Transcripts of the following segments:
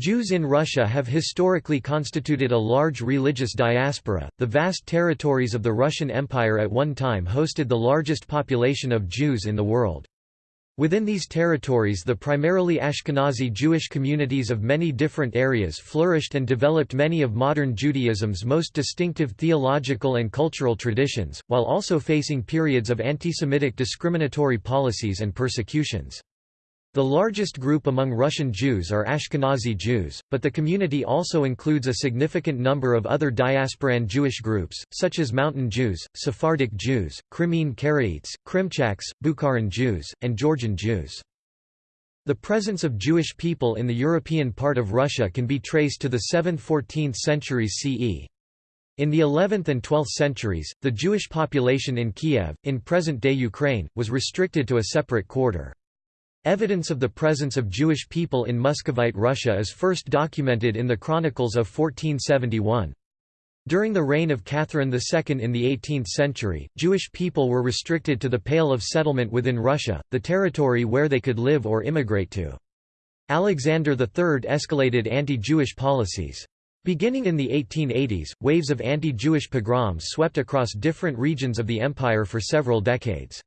Jews in Russia have historically constituted a large religious diaspora. The vast territories of the Russian Empire at one time hosted the largest population of Jews in the world. Within these territories the primarily Ashkenazi Jewish communities of many different areas flourished and developed many of modern Judaism's most distinctive theological and cultural traditions, while also facing periods of anti-Semitic discriminatory policies and persecutions. The largest group among Russian Jews are Ashkenazi Jews, but the community also includes a significant number of other diasporan Jewish groups, such as Mountain Jews, Sephardic Jews, Crimean Karaites, Krimchaks, Bukharan Jews, and Georgian Jews. The presence of Jewish people in the European part of Russia can be traced to the 7th–14th centuries CE. In the 11th and 12th centuries, the Jewish population in Kiev, in present-day Ukraine, was restricted to a separate quarter. Evidence of the presence of Jewish people in Muscovite Russia is first documented in the Chronicles of 1471. During the reign of Catherine II in the 18th century, Jewish people were restricted to the Pale of Settlement within Russia, the territory where they could live or immigrate to. Alexander III escalated anti-Jewish policies. Beginning in the 1880s, waves of anti-Jewish pogroms swept across different regions of the empire for several decades.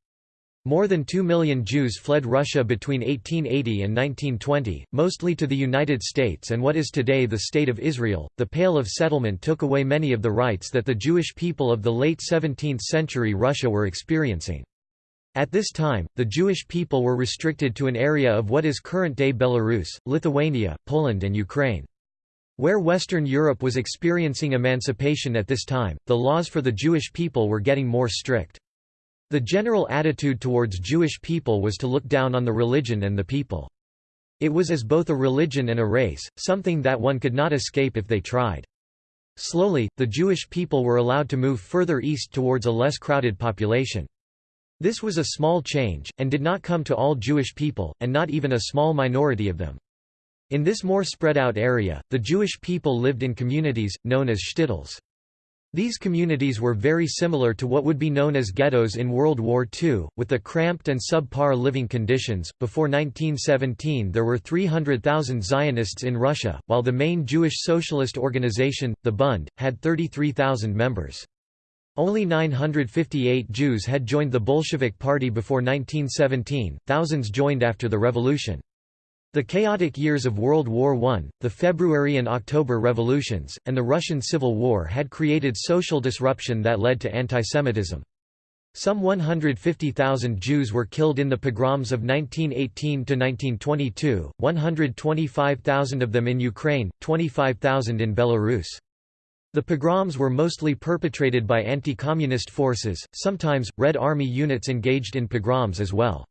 More than 2 million Jews fled Russia between 1880 and 1920, mostly to the United States and what is today the State of Israel. The Pale of Settlement took away many of the rights that the Jewish people of the late 17th century Russia were experiencing. At this time, the Jewish people were restricted to an area of what is current-day Belarus, Lithuania, Poland and Ukraine. Where Western Europe was experiencing emancipation at this time, the laws for the Jewish people were getting more strict. The general attitude towards Jewish people was to look down on the religion and the people. It was as both a religion and a race, something that one could not escape if they tried. Slowly, the Jewish people were allowed to move further east towards a less crowded population. This was a small change, and did not come to all Jewish people, and not even a small minority of them. In this more spread out area, the Jewish people lived in communities, known as shtetls. These communities were very similar to what would be known as ghettos in World War II, with the cramped and subpar living conditions. Before 1917, there were 300,000 Zionists in Russia, while the main Jewish socialist organization, the Bund, had 33,000 members. Only 958 Jews had joined the Bolshevik Party before 1917, thousands joined after the revolution. The chaotic years of World War I, the February and October revolutions, and the Russian Civil War had created social disruption that led to antisemitism. Some 150,000 Jews were killed in the pogroms of 1918–1922, 125,000 of them in Ukraine, 25,000 in Belarus. The pogroms were mostly perpetrated by anti-communist forces, sometimes, Red Army units engaged in pogroms as well.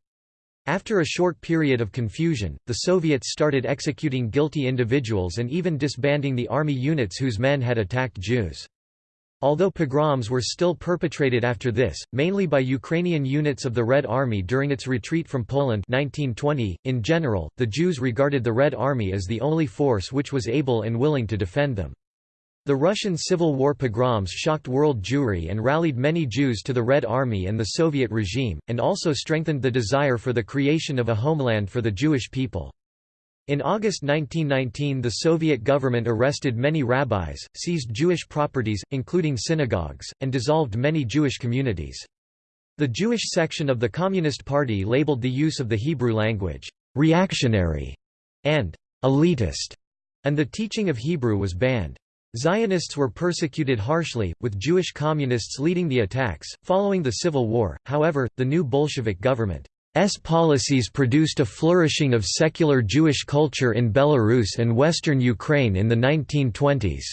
After a short period of confusion, the Soviets started executing guilty individuals and even disbanding the army units whose men had attacked Jews. Although pogroms were still perpetrated after this, mainly by Ukrainian units of the Red Army during its retreat from Poland 1920, in general, the Jews regarded the Red Army as the only force which was able and willing to defend them. The Russian Civil War pogroms shocked world Jewry and rallied many Jews to the Red Army and the Soviet regime, and also strengthened the desire for the creation of a homeland for the Jewish people. In August 1919 the Soviet government arrested many rabbis, seized Jewish properties, including synagogues, and dissolved many Jewish communities. The Jewish section of the Communist Party labeled the use of the Hebrew language, "...reactionary", and "...elitist", and the teaching of Hebrew was banned. Zionists were persecuted harshly, with Jewish communists leading the attacks. Following the Civil War, however, the new Bolshevik government's policies produced a flourishing of secular Jewish culture in Belarus and western Ukraine in the 1920s.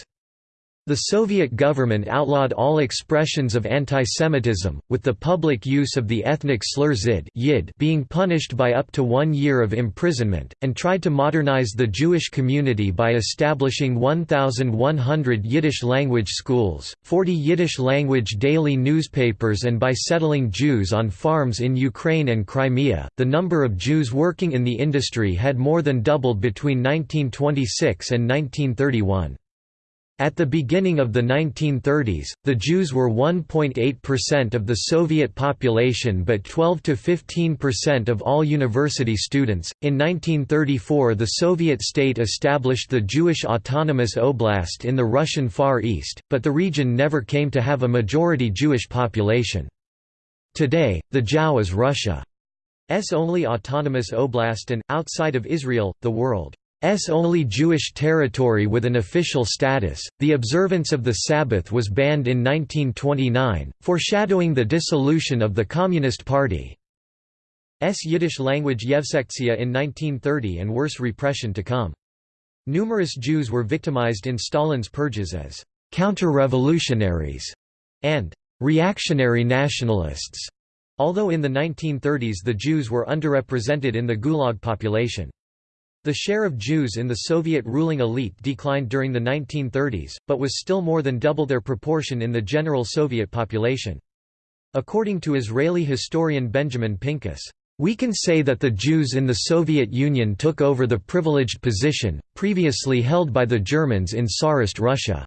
The Soviet government outlawed all expressions of antisemitism, with the public use of the ethnic slur Zid being punished by up to one year of imprisonment, and tried to modernize the Jewish community by establishing 1,100 Yiddish-language schools, 40 Yiddish-language daily newspapers and by settling Jews on farms in Ukraine and Crimea. The number of Jews working in the industry had more than doubled between 1926 and 1931. At the beginning of the 1930s, the Jews were 1.8% of the Soviet population but 12 to 15% of all university students. In 1934, the Soviet state established the Jewish Autonomous Oblast in the Russian Far East, but the region never came to have a majority Jewish population. Today, the JAO is Russia's only autonomous oblast and, outside of Israel, the world. S only Jewish territory with an official status. The observance of the Sabbath was banned in 1929, foreshadowing the dissolution of the Communist Party. S Yiddish language Yevsektia in 1930 and worse repression to come. Numerous Jews were victimized in Stalin's purges as counter-revolutionaries and reactionary nationalists, although in the 1930s the Jews were underrepresented in the Gulag population. The share of Jews in the Soviet ruling elite declined during the 1930s, but was still more than double their proportion in the general Soviet population. According to Israeli historian Benjamin Pinkus, we can say that the Jews in the Soviet Union took over the privileged position, previously held by the Germans in Tsarist Russia.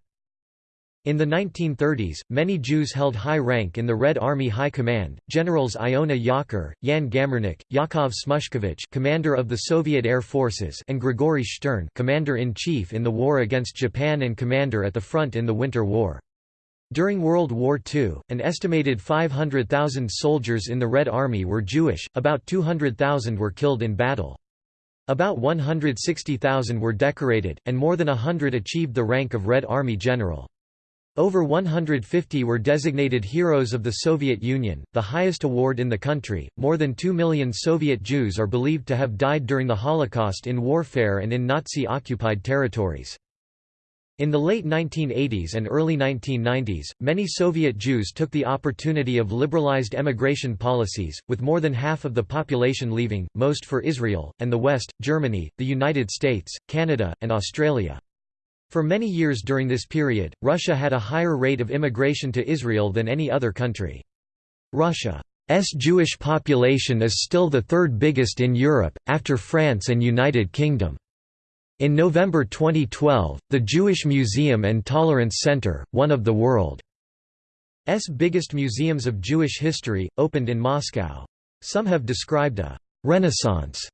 In the 1930s, many Jews held high rank in the Red Army High Command. Generals Iona Yakir, Yan Gamarnik, Yakov Smushkevich, commander of the Soviet Air Forces, and Grigory Stern, commander-in-chief in the war against Japan and commander at the front in the Winter War. During World War II, an estimated 500,000 soldiers in the Red Army were Jewish, about 200,000 were killed in battle. About 160,000 were decorated, and more than a hundred achieved the rank of Red Army General. Over 150 were designated Heroes of the Soviet Union, the highest award in the country. More than 2 million Soviet Jews are believed to have died during the Holocaust in warfare and in Nazi occupied territories. In the late 1980s and early 1990s, many Soviet Jews took the opportunity of liberalized emigration policies, with more than half of the population leaving, most for Israel, and the West, Germany, the United States, Canada, and Australia. For many years during this period, Russia had a higher rate of immigration to Israel than any other country. Russia's Jewish population is still the third biggest in Europe, after France and United Kingdom. In November 2012, the Jewish Museum and Tolerance Center, one of the world's biggest museums of Jewish history, opened in Moscow. Some have described a «renaissance»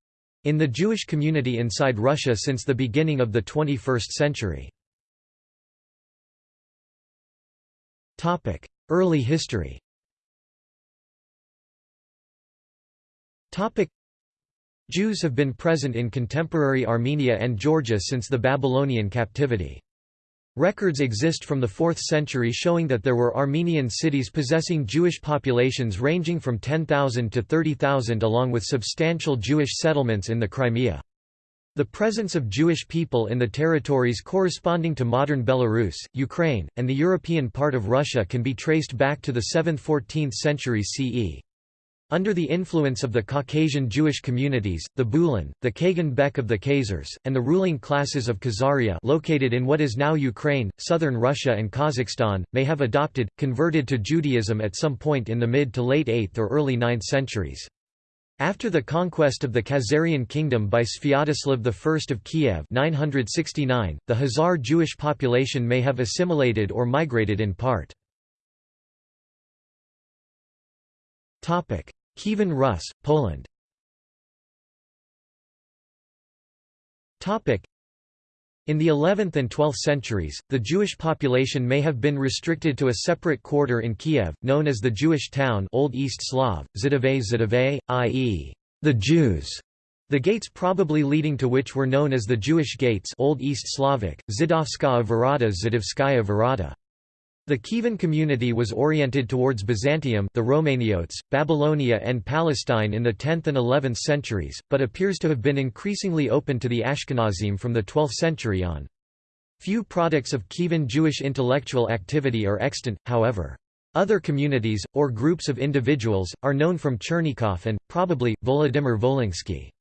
in the Jewish community inside Russia since the beginning of the 21st century. Early history Jews have been present in contemporary Armenia and Georgia since the Babylonian captivity. Records exist from the 4th century showing that there were Armenian cities possessing Jewish populations ranging from 10,000 to 30,000 along with substantial Jewish settlements in the Crimea. The presence of Jewish people in the territories corresponding to modern Belarus, Ukraine, and the European part of Russia can be traced back to the 7th–14th century CE. Under the influence of the Caucasian Jewish communities, the Bulan, the Kagan Bek of the Khazars, and the ruling classes of Khazaria located in what is now Ukraine, southern Russia and Kazakhstan, may have adopted, converted to Judaism at some point in the mid to late 8th or early 9th centuries. After the conquest of the Khazarian kingdom by Sviatoslav I of Kiev 969, the Khazar Jewish population may have assimilated or migrated in part. Kievan Rus, Poland in the 11th and 12th centuries, the Jewish population may have been restricted to a separate quarter in Kiev, known as the Jewish town Old East Slav, Zidove Zidove, i.e., the Jews, the gates probably leading to which were known as the Jewish gates Old East Slavic, Zidovskaya Varata Zidovskaya Varata. The Kievan community was oriented towards Byzantium the Romaniotes, Babylonia and Palestine in the 10th and 11th centuries, but appears to have been increasingly open to the Ashkenazim from the 12th century on. Few products of Kievan Jewish intellectual activity are extant, however. Other communities, or groups of individuals, are known from Chernigov and, probably, Volodymyr Volinsky.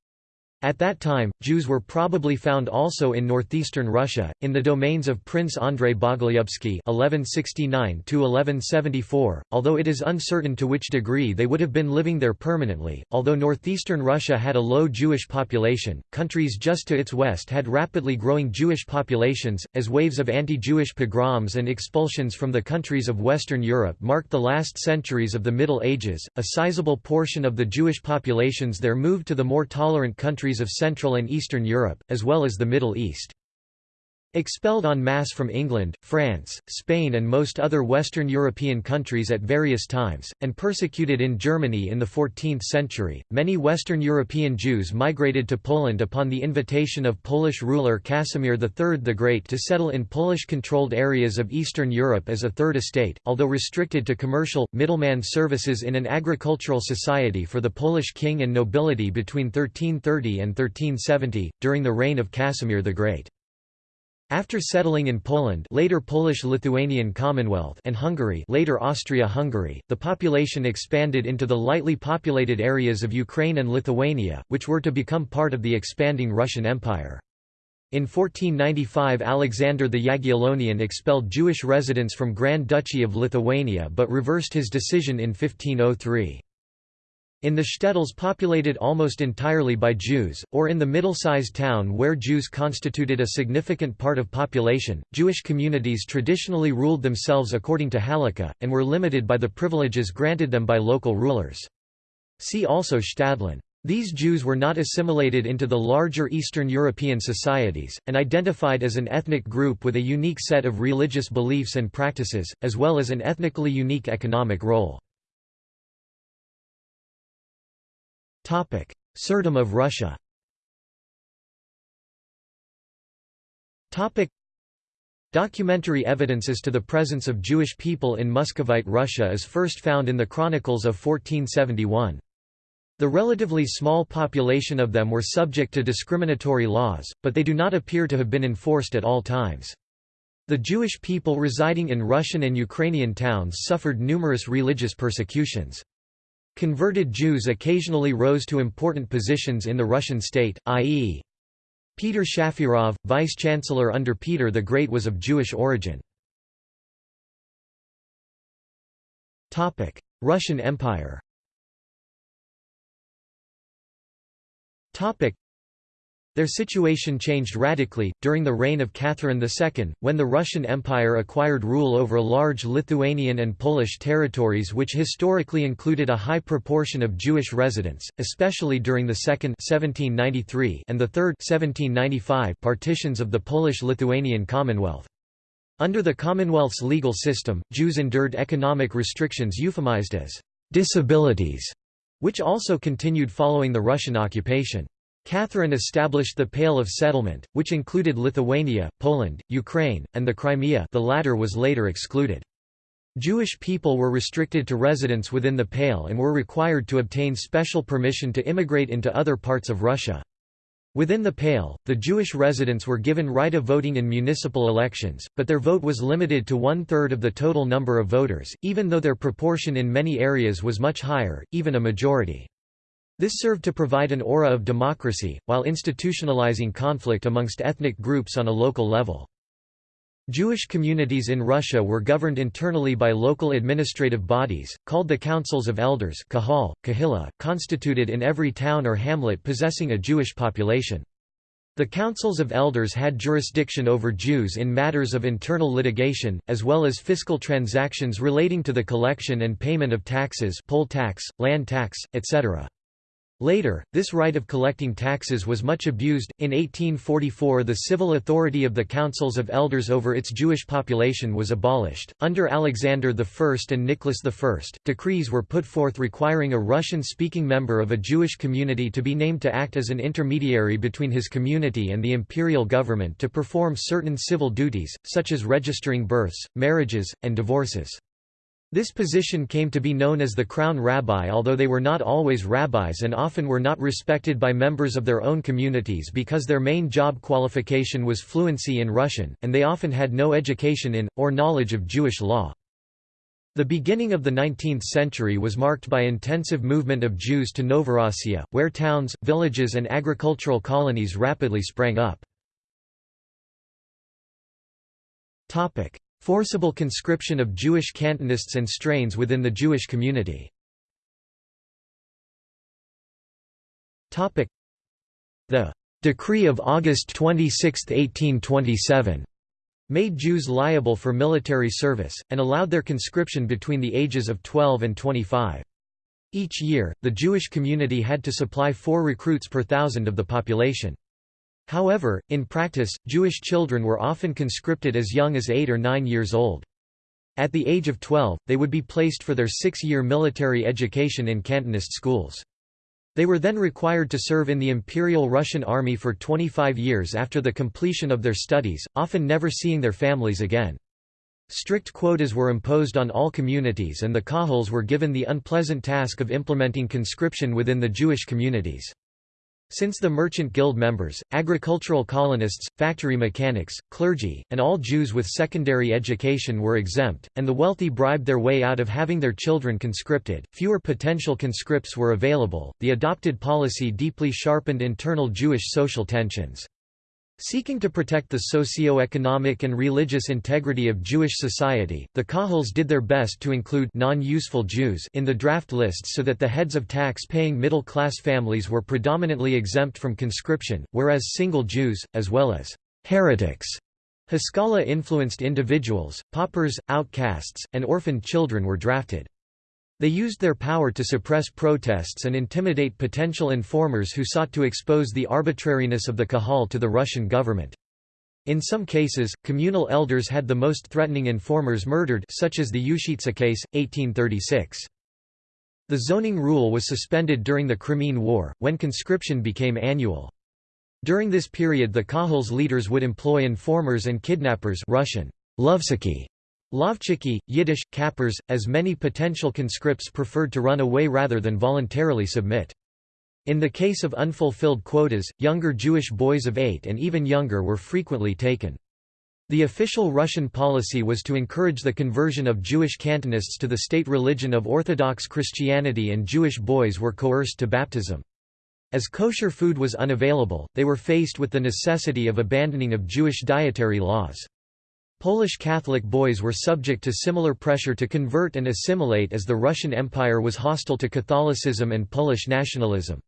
At that time, Jews were probably found also in northeastern Russia, in the domains of Prince Andrei Bogolyubsky (1169–1174), although it is uncertain to which degree they would have been living there permanently. Although northeastern Russia had a low Jewish population, countries just to its west had rapidly growing Jewish populations, as waves of anti-Jewish pogroms and expulsions from the countries of Western Europe marked the last centuries of the Middle Ages. A sizable portion of the Jewish populations there moved to the more tolerant countries countries of Central and Eastern Europe, as well as the Middle East. Expelled en masse from England, France, Spain and most other Western European countries at various times, and persecuted in Germany in the 14th century, many Western European Jews migrated to Poland upon the invitation of Polish ruler Casimir III the Great to settle in Polish-controlled areas of Eastern Europe as a third estate, although restricted to commercial, middleman services in an agricultural society for the Polish king and nobility between 1330 and 1370, during the reign of Casimir the Great. After settling in Poland later Polish-Lithuanian Commonwealth and Hungary later Austria-Hungary, the population expanded into the lightly populated areas of Ukraine and Lithuania, which were to become part of the expanding Russian Empire. In 1495 Alexander the Jagiellonian expelled Jewish residents from Grand Duchy of Lithuania but reversed his decision in 1503. In the shtetls populated almost entirely by Jews, or in the middle-sized town where Jews constituted a significant part of population, Jewish communities traditionally ruled themselves according to Halakha, and were limited by the privileges granted them by local rulers. See also Shtadlan. These Jews were not assimilated into the larger Eastern European societies, and identified as an ethnic group with a unique set of religious beliefs and practices, as well as an ethnically unique economic role. Tsardom of Russia Documentary evidence as to the presence of Jewish people in Muscovite Russia is first found in the Chronicles of 1471. The relatively small population of them were subject to discriminatory laws, but they do not appear to have been enforced at all times. The Jewish people residing in Russian and Ukrainian towns suffered numerous religious persecutions. Converted Jews occasionally rose to important positions in the Russian state, i.e. Peter Shafirov, vice-chancellor under Peter the Great was of Jewish origin. Russian Empire their situation changed radically, during the reign of Catherine II, when the Russian Empire acquired rule over large Lithuanian and Polish territories which historically included a high proportion of Jewish residents, especially during the Second 1793 and the Third 1795 partitions of the Polish-Lithuanian Commonwealth. Under the Commonwealth's legal system, Jews endured economic restrictions euphemized as «disabilities», which also continued following the Russian occupation. Catherine established the Pale of Settlement, which included Lithuania, Poland, Ukraine, and the Crimea the latter was later excluded. Jewish people were restricted to residence within the Pale and were required to obtain special permission to immigrate into other parts of Russia. Within the Pale, the Jewish residents were given right of voting in municipal elections, but their vote was limited to one-third of the total number of voters, even though their proportion in many areas was much higher, even a majority. This served to provide an aura of democracy, while institutionalizing conflict amongst ethnic groups on a local level. Jewish communities in Russia were governed internally by local administrative bodies, called the Councils of Elders kahal, kahila, constituted in every town or hamlet possessing a Jewish population. The councils of elders had jurisdiction over Jews in matters of internal litigation, as well as fiscal transactions relating to the collection and payment of taxes poll tax, land tax, etc. Later, this right of collecting taxes was much abused. In 1844, the civil authority of the councils of elders over its Jewish population was abolished. Under Alexander I and Nicholas I, decrees were put forth requiring a Russian speaking member of a Jewish community to be named to act as an intermediary between his community and the imperial government to perform certain civil duties, such as registering births, marriages, and divorces. This position came to be known as the crown rabbi although they were not always rabbis and often were not respected by members of their own communities because their main job qualification was fluency in Russian, and they often had no education in, or knowledge of Jewish law. The beginning of the 19th century was marked by intensive movement of Jews to Novorossiya, where towns, villages and agricultural colonies rapidly sprang up. Forcible conscription of Jewish cantonists and strains within the Jewish community The Decree of August 26, 1827 made Jews liable for military service, and allowed their conscription between the ages of 12 and 25. Each year, the Jewish community had to supply four recruits per thousand of the population. However, in practice, Jewish children were often conscripted as young as 8 or 9 years old. At the age of 12, they would be placed for their six-year military education in Cantonist schools. They were then required to serve in the Imperial Russian Army for 25 years after the completion of their studies, often never seeing their families again. Strict quotas were imposed on all communities and the Kahals were given the unpleasant task of implementing conscription within the Jewish communities. Since the merchant guild members, agricultural colonists, factory mechanics, clergy, and all Jews with secondary education were exempt, and the wealthy bribed their way out of having their children conscripted, fewer potential conscripts were available. The adopted policy deeply sharpened internal Jewish social tensions. Seeking to protect the socio-economic and religious integrity of Jewish society, the Kahals did their best to include non-useful Jews in the draft lists so that the heads of tax-paying middle-class families were predominantly exempt from conscription, whereas single Jews, as well as heretics, Haskalah-influenced individuals, paupers, outcasts, and orphaned children were drafted. They used their power to suppress protests and intimidate potential informers who sought to expose the arbitrariness of the Kahal to the Russian government. In some cases, communal elders had the most threatening informers murdered such as the Yushitsa case, 1836. The zoning rule was suspended during the Crimean War, when conscription became annual. During this period the Kahals leaders would employ informers and kidnappers Russian, Lovsiki, Lovchiki, Yiddish, kappers, as many potential conscripts preferred to run away rather than voluntarily submit. In the case of unfulfilled quotas, younger Jewish boys of eight and even younger were frequently taken. The official Russian policy was to encourage the conversion of Jewish cantonists to the state religion of Orthodox Christianity and Jewish boys were coerced to baptism. As kosher food was unavailable, they were faced with the necessity of abandoning of Jewish dietary laws. Polish Catholic boys were subject to similar pressure to convert and assimilate as the Russian Empire was hostile to Catholicism and Polish nationalism.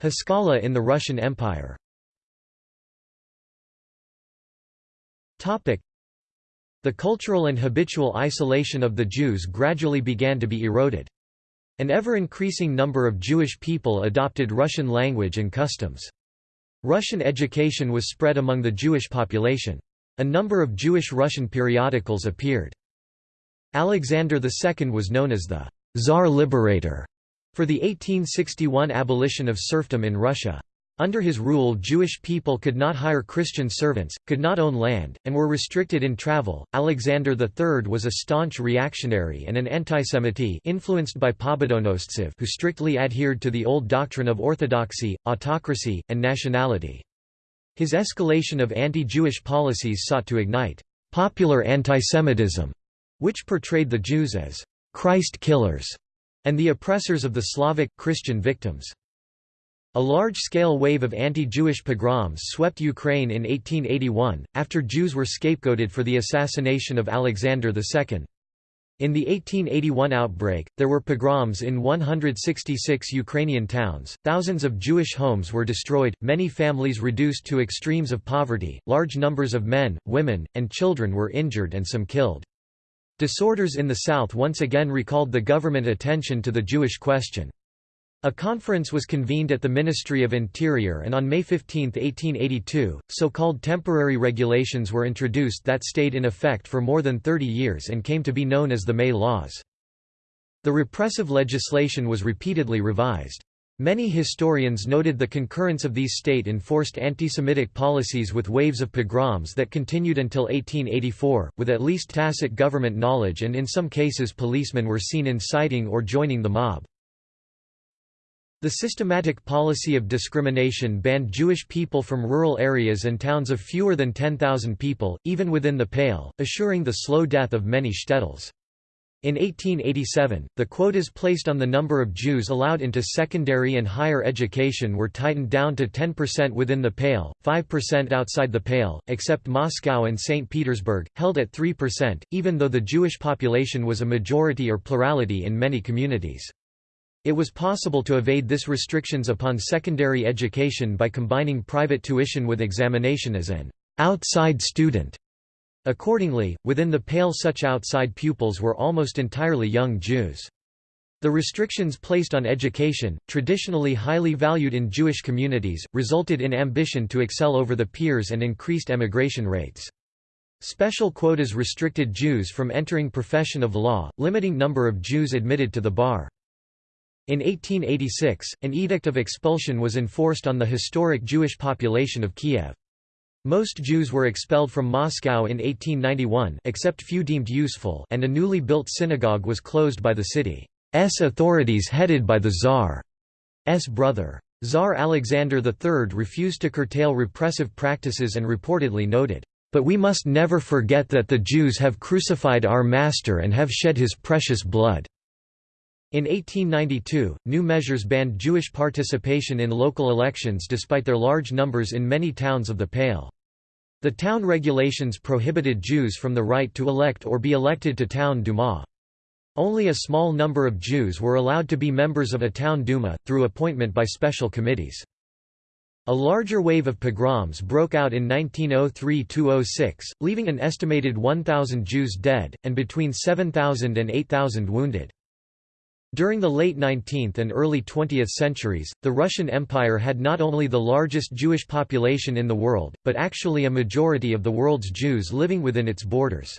Haskalah in the Russian Empire The cultural and habitual isolation of the Jews gradually began to be eroded. An ever-increasing number of Jewish people adopted Russian language and customs. Russian education was spread among the Jewish population. A number of Jewish-Russian periodicals appeared. Alexander II was known as the Tsar Liberator for the 1861 abolition of serfdom in Russia. Under his rule Jewish people could not hire Christian servants, could not own land, and were restricted in travel. Alexander III was a staunch reactionary and an antisemite influenced by Pobedonostsev who strictly adhered to the old doctrine of orthodoxy, autocracy, and nationality. His escalation of anti-Jewish policies sought to ignite popular antisemitism, which portrayed the Jews as Christ killers and the oppressors of the Slavic, Christian victims. A large-scale wave of anti-Jewish pogroms swept Ukraine in 1881, after Jews were scapegoated for the assassination of Alexander II. In the 1881 outbreak, there were pogroms in 166 Ukrainian towns, thousands of Jewish homes were destroyed, many families reduced to extremes of poverty, large numbers of men, women, and children were injured and some killed. Disorders in the south once again recalled the government attention to the Jewish question. A conference was convened at the Ministry of Interior and on May 15, 1882, so-called temporary regulations were introduced that stayed in effect for more than 30 years and came to be known as the May Laws. The repressive legislation was repeatedly revised. Many historians noted the concurrence of these state-enforced anti-Semitic policies with waves of pogroms that continued until 1884, with at least tacit government knowledge and in some cases policemen were seen inciting or joining the mob. The systematic policy of discrimination banned Jewish people from rural areas and towns of fewer than 10,000 people, even within the Pale, assuring the slow death of many shtetls. In 1887, the quotas placed on the number of Jews allowed into secondary and higher education were tightened down to 10% within the Pale, 5% outside the Pale, except Moscow and St. Petersburg, held at 3%, even though the Jewish population was a majority or plurality in many communities. It was possible to evade this restrictions upon secondary education by combining private tuition with examination as an outside student. Accordingly, within the Pale such outside pupils were almost entirely young Jews. The restrictions placed on education, traditionally highly valued in Jewish communities, resulted in ambition to excel over the peers and increased emigration rates. Special quotas restricted Jews from entering profession of law, limiting number of Jews admitted to the bar. In 1886, an edict of expulsion was enforced on the historic Jewish population of Kiev. Most Jews were expelled from Moscow in 1891 except few deemed useful and a newly built synagogue was closed by the city's authorities headed by the Tsar's brother. Tsar Alexander III refused to curtail repressive practices and reportedly noted, "...but we must never forget that the Jews have crucified our Master and have shed his precious blood." In 1892, new measures banned Jewish participation in local elections despite their large numbers in many towns of the Pale. The town regulations prohibited Jews from the right to elect or be elected to town Duma. Only a small number of Jews were allowed to be members of a town Duma, through appointment by special committees. A larger wave of pogroms broke out in 1903–06, leaving an estimated 1,000 Jews dead, and between 7,000 and 8,000 wounded. During the late 19th and early 20th centuries, the Russian Empire had not only the largest Jewish population in the world, but actually a majority of the world's Jews living within its borders.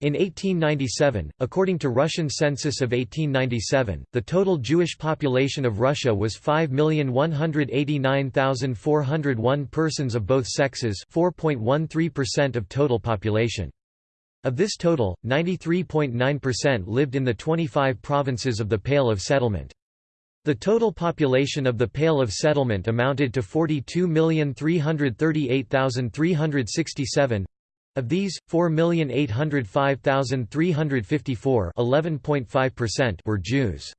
In 1897, according to Russian census of 1897, the total Jewish population of Russia was 5,189,401 persons of both sexes 4.13% of total population. Of this total, 93.9% lived in the 25 provinces of the Pale of Settlement. The total population of the Pale of Settlement amounted to 42,338,367. Of these, 4,805,354 were Jews.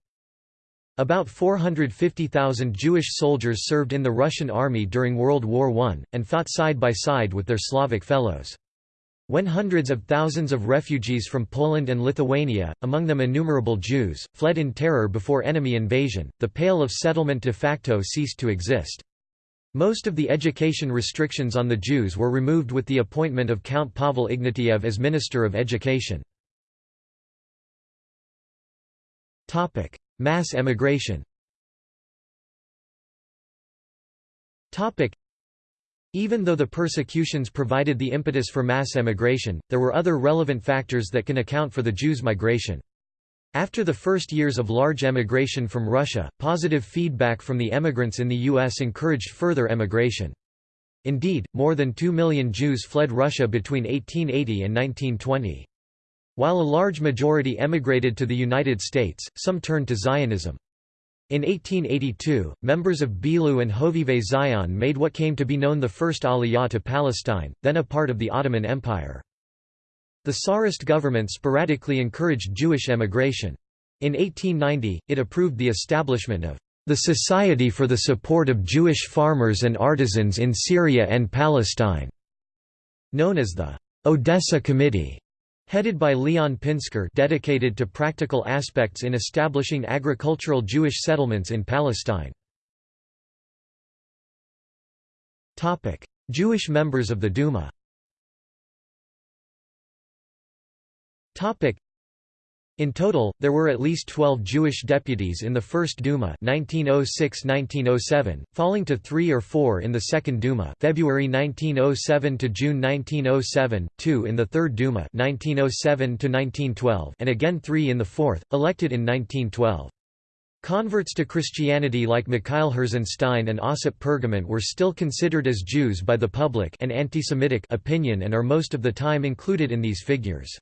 About 450,000 Jewish soldiers served in the Russian army during World War I, and fought side by side with their Slavic fellows. When hundreds of thousands of refugees from Poland and Lithuania, among them innumerable Jews, fled in terror before enemy invasion, the Pale of Settlement de facto ceased to exist. Most of the education restrictions on the Jews were removed with the appointment of Count Pavel Ignatiev as Minister of Education. Mass emigration even though the persecutions provided the impetus for mass emigration, there were other relevant factors that can account for the Jews' migration. After the first years of large emigration from Russia, positive feedback from the emigrants in the U.S. encouraged further emigration. Indeed, more than 2 million Jews fled Russia between 1880 and 1920. While a large majority emigrated to the United States, some turned to Zionism. In 1882, members of Bilu and Hovevei Zion made what came to be known the First Aliyah to Palestine, then a part of the Ottoman Empire. The Tsarist government sporadically encouraged Jewish emigration. In 1890, it approved the establishment of the Society for the Support of Jewish Farmers and Artisans in Syria and Palestine, known as the Odessa Committee. Headed by Leon Pinsker dedicated to practical aspects in establishing agricultural Jewish settlements in Palestine. Jewish members of the Duma in total, there were at least 12 Jewish deputies in the First Duma 1906–1907, falling to three or four in the Second Duma February 1907 to June 1907, two in the Third Duma 1907–1912 and again three in the Fourth, elected in 1912. Converts to Christianity like Mikhail Herzenstein and Ossip Pergament were still considered as Jews by the public and anti-Semitic opinion and are most of the time included in these figures.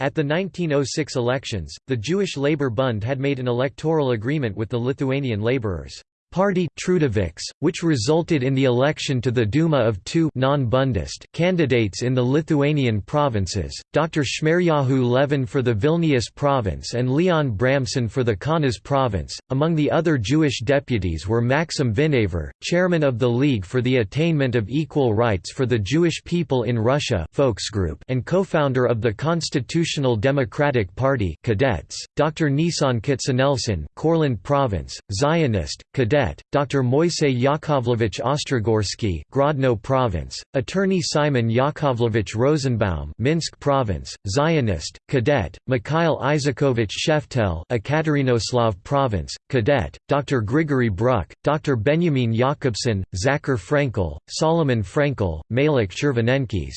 At the 1906 elections, the Jewish Labour Bund had made an electoral agreement with the Lithuanian labourers. Party Trudoviks, which resulted in the election to the Duma of two non-Bundist candidates in the Lithuanian provinces, Dr. Shmeryahu Levin for the Vilnius province and Leon Bramson for the Kaunas province. Among the other Jewish deputies were Maxim Vinaver, chairman of the League for the Attainment of Equal Rights for the Jewish People in Russia Volksgroup and co-founder of the Constitutional Democratic Party Cadets, Dr. Nisan Katsanelson, Courland province, Zionist, Cadet Cadet, Dr. Moisey Yakovlevich Ostrogorsky, Grodno Province, Attorney Simon Yakovlevich Rosenbaum, Minsk Province, Zionist, Cadet, Mikhail Isakovich Sheftel, Ekaterinoslav Province, Cadet, Dr. Grigory Bruck, Dr. Benjamin Jakobson, Zachar Frankel, Solomon Frankel, Malik Chervonenkis.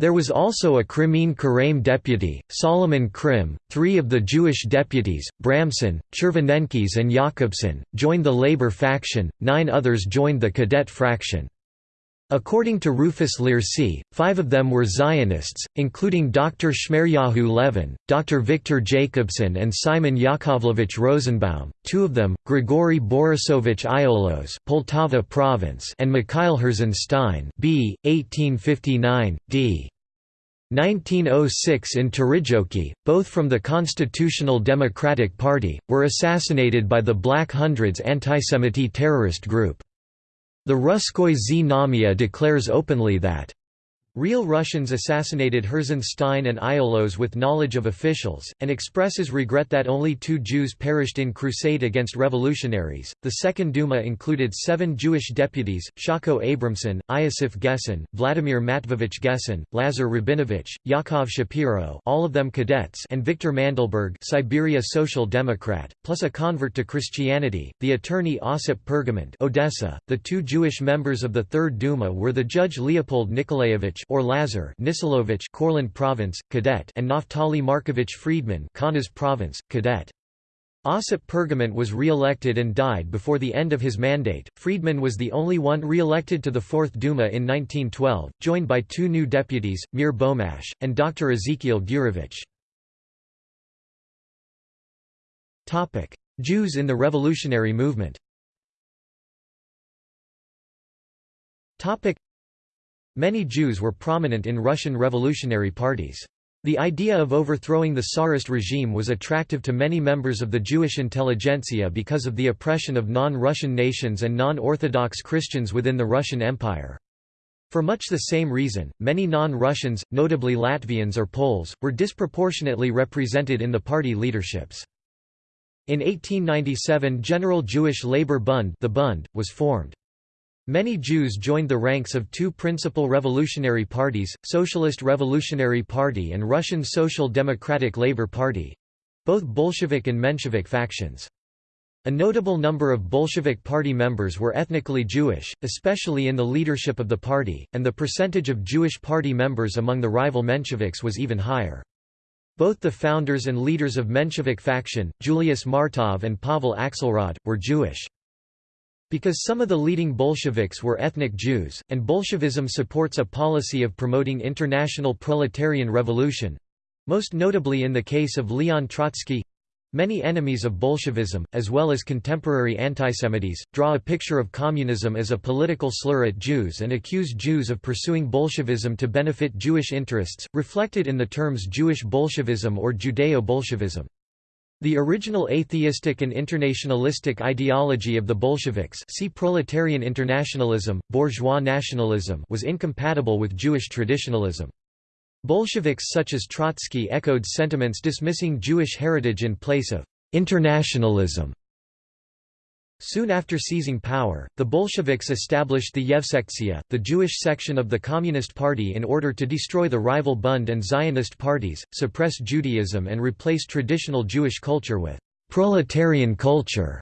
There was also a Crimean Karaim deputy, Solomon Krim. Three of the Jewish deputies, Bramson, Chervonenkis, and Jakobson, joined the Labour faction, nine others joined the Cadet fraction. According to Rufus Learsi, five of them were Zionists, including Dr. Shmeryahu Levin, Dr. Victor Jacobson and Simon Yakovlevich Rosenbaum, two of them, Grigory Borisovich Iolos Poltava Province and Mikhail Herzenstein b. 1859, d. 1906 in Terijoki, both from the Constitutional Democratic Party, were assassinated by the Black Hundreds antisemiti terrorist group. The Ruskoy Znamia declares openly that Real Russians assassinated Herzenstein and Iolos with knowledge of officials, and expresses regret that only two Jews perished in crusade against revolutionaries. The Second Duma included seven Jewish deputies Shako Abramson, Iosif Gesson, Vladimir Matvovich Gesson, Lazar Rabinovich, Yakov Shapiro all of them cadets and Victor Mandelberg Siberia Social Democrat, plus a convert to Christianity, the attorney Osip Pergament Odessa. .The two Jewish members of the Third Duma were the judge Leopold Nikolaevich or Lazar Nisilovich Courland Province, Cadet and Naftali Markovich Friedman Kaunas Province, Cadet. Osip Pergament was re-elected and died before the end of his mandate. Friedman was the only one re-elected to the Fourth Duma in 1912, joined by two new deputies, Mir Bomash, and Dr. Ezekiel Gurevich. Jews in the revolutionary movement Many Jews were prominent in Russian revolutionary parties. The idea of overthrowing the Tsarist regime was attractive to many members of the Jewish intelligentsia because of the oppression of non-Russian nations and non-Orthodox Christians within the Russian Empire. For much the same reason, many non-Russians, notably Latvians or Poles, were disproportionately represented in the party leaderships. In 1897 General Jewish Labour Bund, the Bund was formed. Many Jews joined the ranks of two principal revolutionary parties, Socialist Revolutionary Party and Russian Social Democratic Labour Party—both Bolshevik and Menshevik factions. A notable number of Bolshevik party members were ethnically Jewish, especially in the leadership of the party, and the percentage of Jewish party members among the rival Mensheviks was even higher. Both the founders and leaders of Menshevik faction, Julius Martov and Pavel Axelrod, were Jewish. Because some of the leading Bolsheviks were ethnic Jews, and Bolshevism supports a policy of promoting international proletarian revolution—most notably in the case of Leon Trotsky, Many enemies of Bolshevism, as well as contemporary antisemites, draw a picture of communism as a political slur at Jews and accuse Jews of pursuing Bolshevism to benefit Jewish interests, reflected in the terms Jewish Bolshevism or Judeo-Bolshevism. The original atheistic and internationalistic ideology of the Bolsheviks see proletarian internationalism, bourgeois nationalism was incompatible with Jewish traditionalism. Bolsheviks such as Trotsky echoed sentiments dismissing Jewish heritage in place of «internationalism» Soon after seizing power, the Bolsheviks established the Yevsektia, the Jewish section of the Communist Party in order to destroy the rival Bund and Zionist parties, suppress Judaism and replace traditional Jewish culture with «proletarian culture».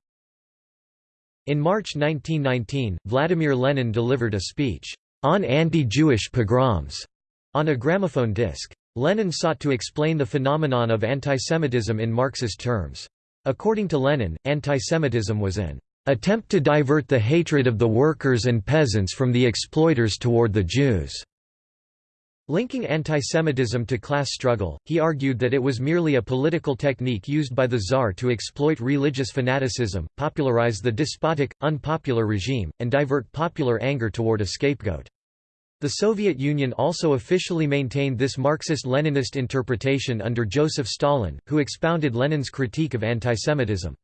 In March 1919, Vladimir Lenin delivered a speech, "...on anti-Jewish pogroms", on a gramophone disc. Lenin sought to explain the phenomenon of antisemitism in Marxist terms. According to Lenin, antisemitism was an attempt to divert the hatred of the workers and peasants from the exploiters toward the Jews. Linking antisemitism to class struggle, he argued that it was merely a political technique used by the Tsar to exploit religious fanaticism, popularize the despotic, unpopular regime, and divert popular anger toward a scapegoat. The Soviet Union also officially maintained this Marxist-Leninist interpretation under Joseph Stalin, who expounded Lenin's critique of antisemitism.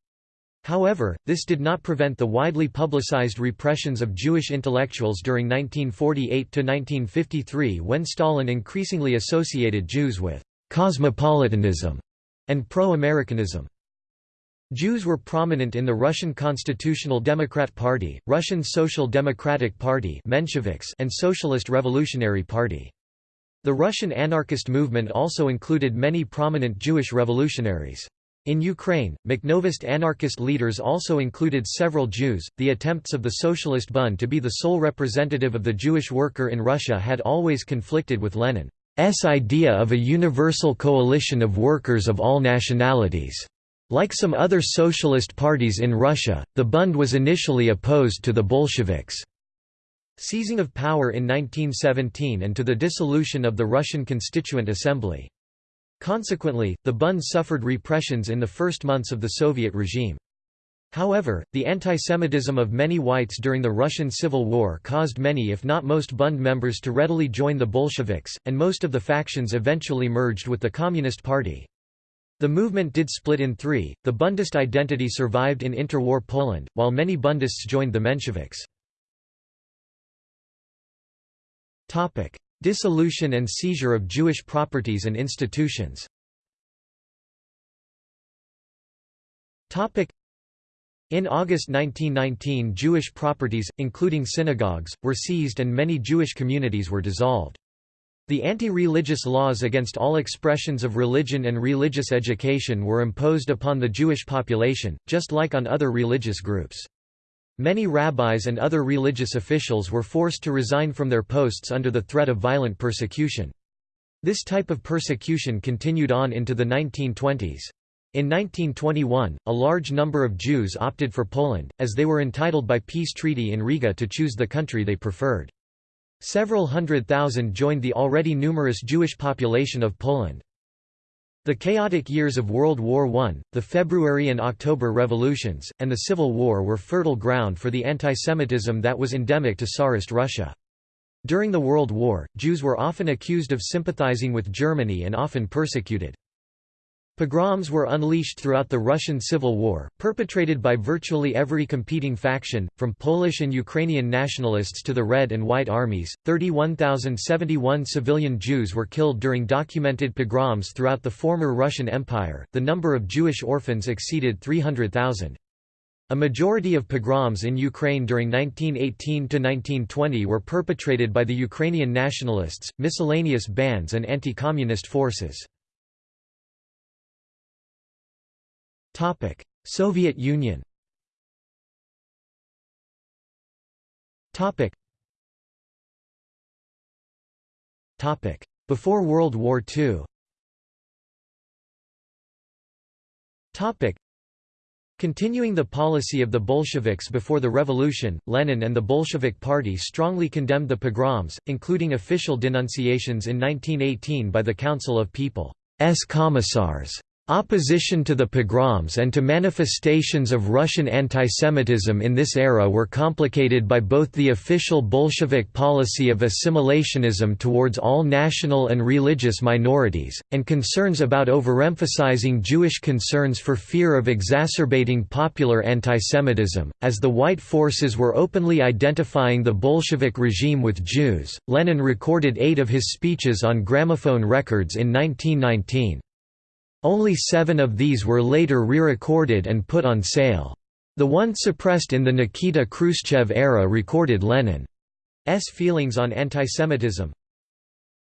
However, this did not prevent the widely publicized repressions of Jewish intellectuals during 1948–1953 when Stalin increasingly associated Jews with «cosmopolitanism» and pro-Americanism. Jews were prominent in the Russian Constitutional Democrat Party, Russian Social Democratic Party Mensheviks and Socialist Revolutionary Party. The Russian anarchist movement also included many prominent Jewish revolutionaries. In Ukraine, Makhnovist anarchist leaders also included several Jews. The attempts of the Socialist Bund to be the sole representative of the Jewish worker in Russia had always conflicted with Lenin's idea of a universal coalition of workers of all nationalities. Like some other socialist parties in Russia, the Bund was initially opposed to the Bolsheviks' seizing of power in 1917 and to the dissolution of the Russian Constituent Assembly. Consequently, the Bund suffered repressions in the first months of the Soviet regime. However, the antisemitism of many whites during the Russian Civil War caused many if not most Bund members to readily join the Bolsheviks, and most of the factions eventually merged with the Communist Party. The movement did split in three, the Bundist identity survived in interwar Poland, while many Bundists joined the Mensheviks. Dissolution and seizure of Jewish properties and institutions in August 1919 Jewish properties, including synagogues, were seized and many Jewish communities were dissolved. The anti-religious laws against all expressions of religion and religious education were imposed upon the Jewish population, just like on other religious groups. Many rabbis and other religious officials were forced to resign from their posts under the threat of violent persecution. This type of persecution continued on into the 1920s. In 1921, a large number of Jews opted for Poland, as they were entitled by peace treaty in Riga to choose the country they preferred. Several hundred thousand joined the already numerous Jewish population of Poland. The chaotic years of World War I, the February and October revolutions, and the Civil War were fertile ground for the antisemitism that was endemic to Tsarist Russia. During the World War, Jews were often accused of sympathizing with Germany and often persecuted. Pogroms were unleashed throughout the Russian Civil War, perpetrated by virtually every competing faction, from Polish and Ukrainian nationalists to the Red and White armies. 31,071 civilian Jews were killed during documented pogroms throughout the former Russian Empire. The number of Jewish orphans exceeded 300,000. A majority of pogroms in Ukraine during 1918 to 1920 were perpetrated by the Ukrainian nationalists, miscellaneous bands, and anti communist forces. Topic: Soviet Union. Topic. Topic: Before World War II. Topic. Continuing the policy of the Bolsheviks before the revolution, Lenin and the Bolshevik Party strongly condemned the pogroms, including official denunciations in 1918 by the Council of People's Commissars. Opposition to the pogroms and to manifestations of Russian antisemitism in this era were complicated by both the official Bolshevik policy of assimilationism towards all national and religious minorities, and concerns about overemphasizing Jewish concerns for fear of exacerbating popular antisemitism. As the white forces were openly identifying the Bolshevik regime with Jews, Lenin recorded eight of his speeches on gramophone records in 1919. Only seven of these were later re-recorded and put on sale. The one suppressed in the Nikita Khrushchev era recorded Lenin's feelings on antisemitism.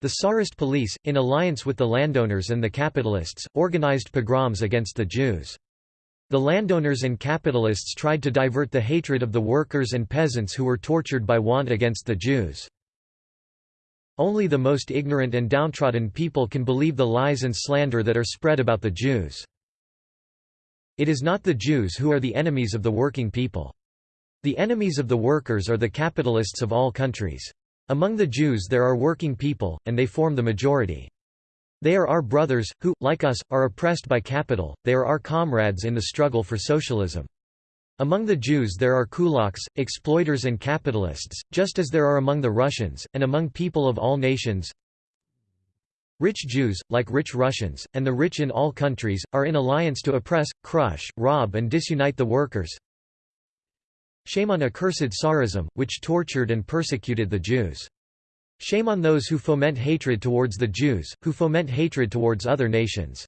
The Tsarist police, in alliance with the landowners and the capitalists, organized pogroms against the Jews. The landowners and capitalists tried to divert the hatred of the workers and peasants who were tortured by want against the Jews. Only the most ignorant and downtrodden people can believe the lies and slander that are spread about the Jews. It is not the Jews who are the enemies of the working people. The enemies of the workers are the capitalists of all countries. Among the Jews there are working people, and they form the majority. They are our brothers, who, like us, are oppressed by capital, they are our comrades in the struggle for socialism. Among the Jews there are kulaks, exploiters and capitalists, just as there are among the Russians, and among people of all nations. Rich Jews, like rich Russians, and the rich in all countries, are in alliance to oppress, crush, rob and disunite the workers. Shame on accursed Tsarism, which tortured and persecuted the Jews. Shame on those who foment hatred towards the Jews, who foment hatred towards other nations.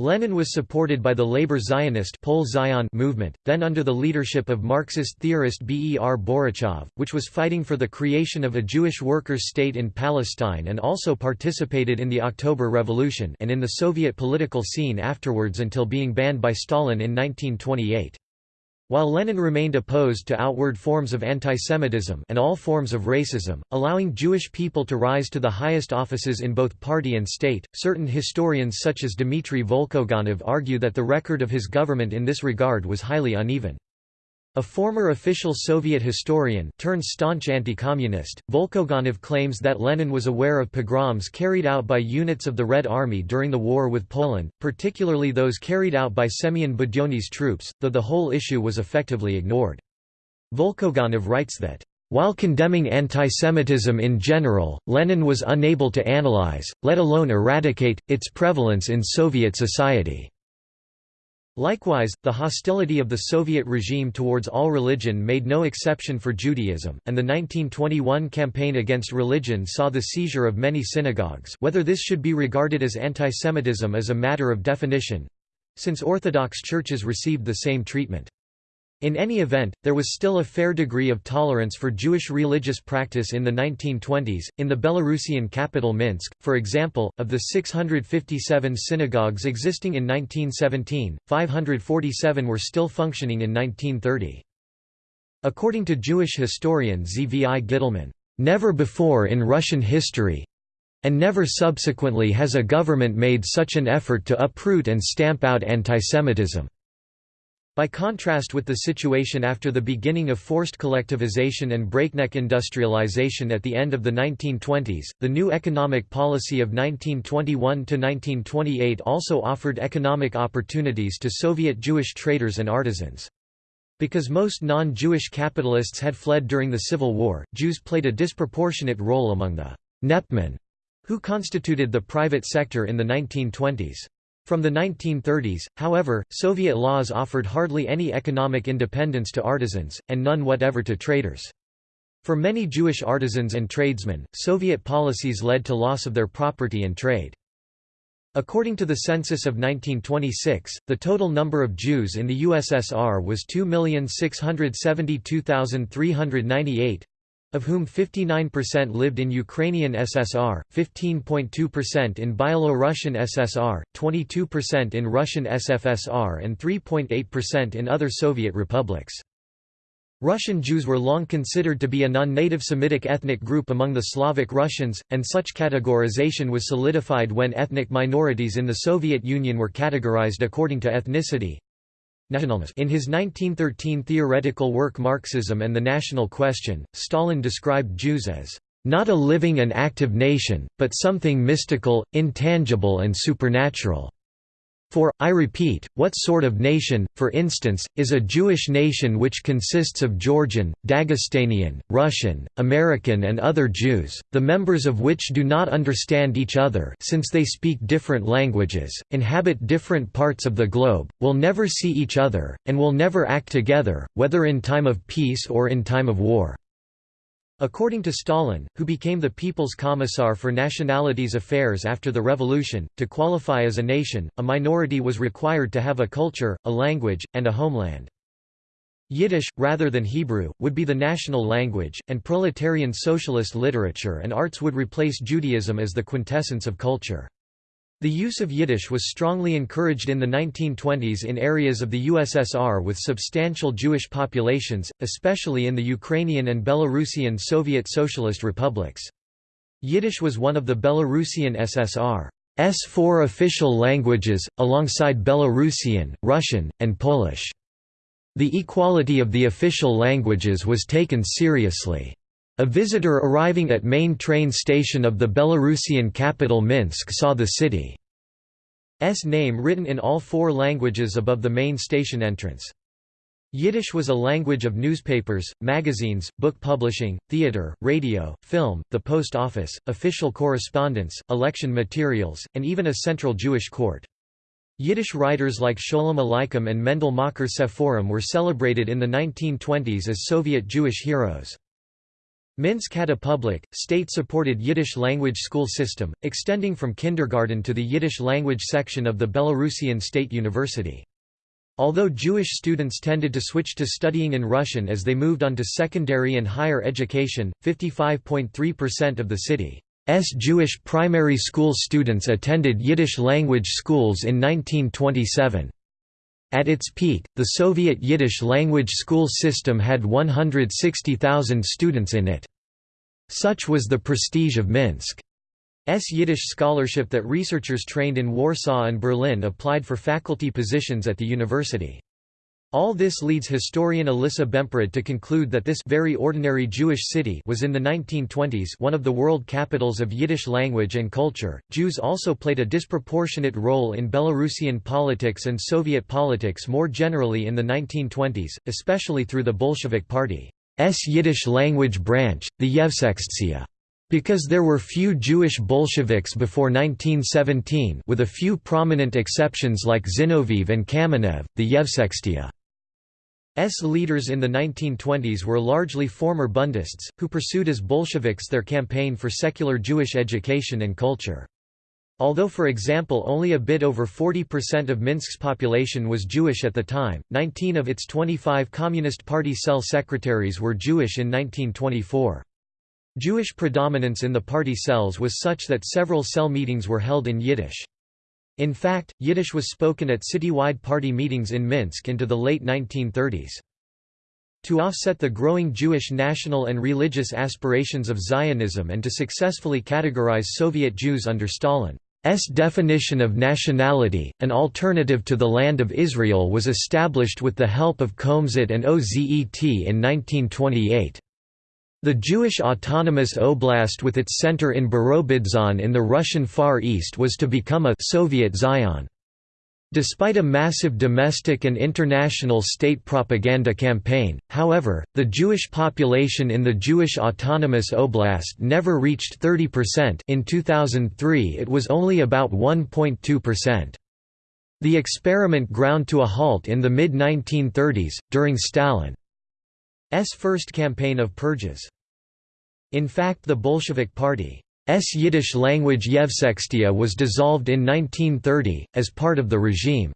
Lenin was supported by the labor Zionist Zion movement, then under the leadership of Marxist theorist Ber Borochov, which was fighting for the creation of a Jewish workers' state in Palestine and also participated in the October Revolution and in the Soviet political scene afterwards until being banned by Stalin in 1928. While Lenin remained opposed to outward forms of antisemitism and all forms of racism, allowing Jewish people to rise to the highest offices in both party and state, certain historians such as Dmitry Volkogonov argue that the record of his government in this regard was highly uneven. A former official Soviet historian turned staunch anti-communist, Volkogonov claims that Lenin was aware of pogroms carried out by units of the Red Army during the war with Poland, particularly those carried out by Semyon Budyonny's troops, though the whole issue was effectively ignored. Volkogonov writes that, "...while condemning antisemitism in general, Lenin was unable to analyze, let alone eradicate, its prevalence in Soviet society." Likewise, the hostility of the Soviet regime towards all religion made no exception for Judaism, and the 1921 campaign against religion saw the seizure of many synagogues whether this should be regarded as antisemitism is a matter of definition—since Orthodox churches received the same treatment. In any event, there was still a fair degree of tolerance for Jewish religious practice in the 1920s. In the Belarusian capital Minsk, for example, of the 657 synagogues existing in 1917, 547 were still functioning in 1930. According to Jewish historian Zvi Gitelman, never before in Russian history and never subsequently has a government made such an effort to uproot and stamp out antisemitism. By contrast with the situation after the beginning of forced collectivization and breakneck industrialization at the end of the 1920s, the new economic policy of 1921–1928 also offered economic opportunities to Soviet Jewish traders and artisans. Because most non-Jewish capitalists had fled during the Civil War, Jews played a disproportionate role among the «nepmen», who constituted the private sector in the 1920s. From the 1930s, however, Soviet laws offered hardly any economic independence to artisans, and none whatever to traders. For many Jewish artisans and tradesmen, Soviet policies led to loss of their property and trade. According to the census of 1926, the total number of Jews in the USSR was 2,672,398, of whom 59% lived in Ukrainian SSR, 15.2% in Byelorussian SSR, 22% in Russian SFSR and 3.8% in other Soviet republics. Russian Jews were long considered to be a non-native Semitic ethnic group among the Slavic Russians, and such categorization was solidified when ethnic minorities in the Soviet Union were categorized according to ethnicity. In his 1913 theoretical work Marxism and the National Question, Stalin described Jews as not a living and active nation, but something mystical, intangible and supernatural. For, I repeat, what sort of nation, for instance, is a Jewish nation which consists of Georgian, Dagestanian, Russian, American and other Jews, the members of which do not understand each other since they speak different languages, inhabit different parts of the globe, will never see each other, and will never act together, whether in time of peace or in time of war. According to Stalin, who became the People's Commissar for Nationalities Affairs after the revolution, to qualify as a nation, a minority was required to have a culture, a language, and a homeland. Yiddish, rather than Hebrew, would be the national language, and proletarian socialist literature and arts would replace Judaism as the quintessence of culture. The use of Yiddish was strongly encouraged in the 1920s in areas of the USSR with substantial Jewish populations, especially in the Ukrainian and Belarusian Soviet Socialist republics. Yiddish was one of the Belarusian SSR's four official languages, alongside Belarusian, Russian, and Polish. The equality of the official languages was taken seriously. A visitor arriving at main train station of the Belarusian capital Minsk saw the city's name written in all four languages above the main station entrance. Yiddish was a language of newspapers, magazines, book publishing, theater, radio, film, the post office, official correspondence, election materials, and even a central Jewish court. Yiddish writers like Sholem Aleichem and Mendele Mocher Sforim were celebrated in the 1920s as Soviet Jewish heroes. Minsk had a public, state-supported Yiddish-language school system, extending from kindergarten to the Yiddish-language section of the Belarusian State University. Although Jewish students tended to switch to studying in Russian as they moved on to secondary and higher education, 55.3% of the city's Jewish primary school students attended Yiddish-language schools in 1927. At its peak, the Soviet Yiddish language school system had 160,000 students in it. Such was the prestige of Minsk's Yiddish scholarship that researchers trained in Warsaw and Berlin applied for faculty positions at the university. All this leads historian Elissa Bemporad to conclude that this very ordinary Jewish city was in the 1920s one of the world capitals of Yiddish language and culture. Jews also played a disproportionate role in Belarusian politics and Soviet politics more generally in the 1920s, especially through the Bolshevik Party's Yiddish language branch, the Yevsektsiya. Because there were few Jewish Bolsheviks before 1917 with a few prominent exceptions like Zinoviev and Kamenev, the Yevsektsiya S leaders in the 1920s were largely former Bundists, who pursued as Bolsheviks their campaign for secular Jewish education and culture. Although for example only a bit over 40% of Minsk's population was Jewish at the time, 19 of its 25 Communist Party cell secretaries were Jewish in 1924. Jewish predominance in the party cells was such that several cell meetings were held in Yiddish. In fact, Yiddish was spoken at citywide party meetings in Minsk into the late 1930s. To offset the growing Jewish national and religious aspirations of Zionism and to successfully categorize Soviet Jews under Stalin's definition of nationality, an alternative to the Land of Israel was established with the help of Komzet and OZET in 1928. The Jewish Autonomous Oblast with its center in Birobidzhan in the Russian Far East was to become a Soviet Zion. Despite a massive domestic and international state propaganda campaign, however, the Jewish population in the Jewish Autonomous Oblast never reached 30% in 2003 it was only about 1.2%. The experiment ground to a halt in the mid-1930s, during Stalin first campaign of purges. In fact the Bolshevik Party's Yiddish language Yevsektsiya was dissolved in 1930, as part of the regime's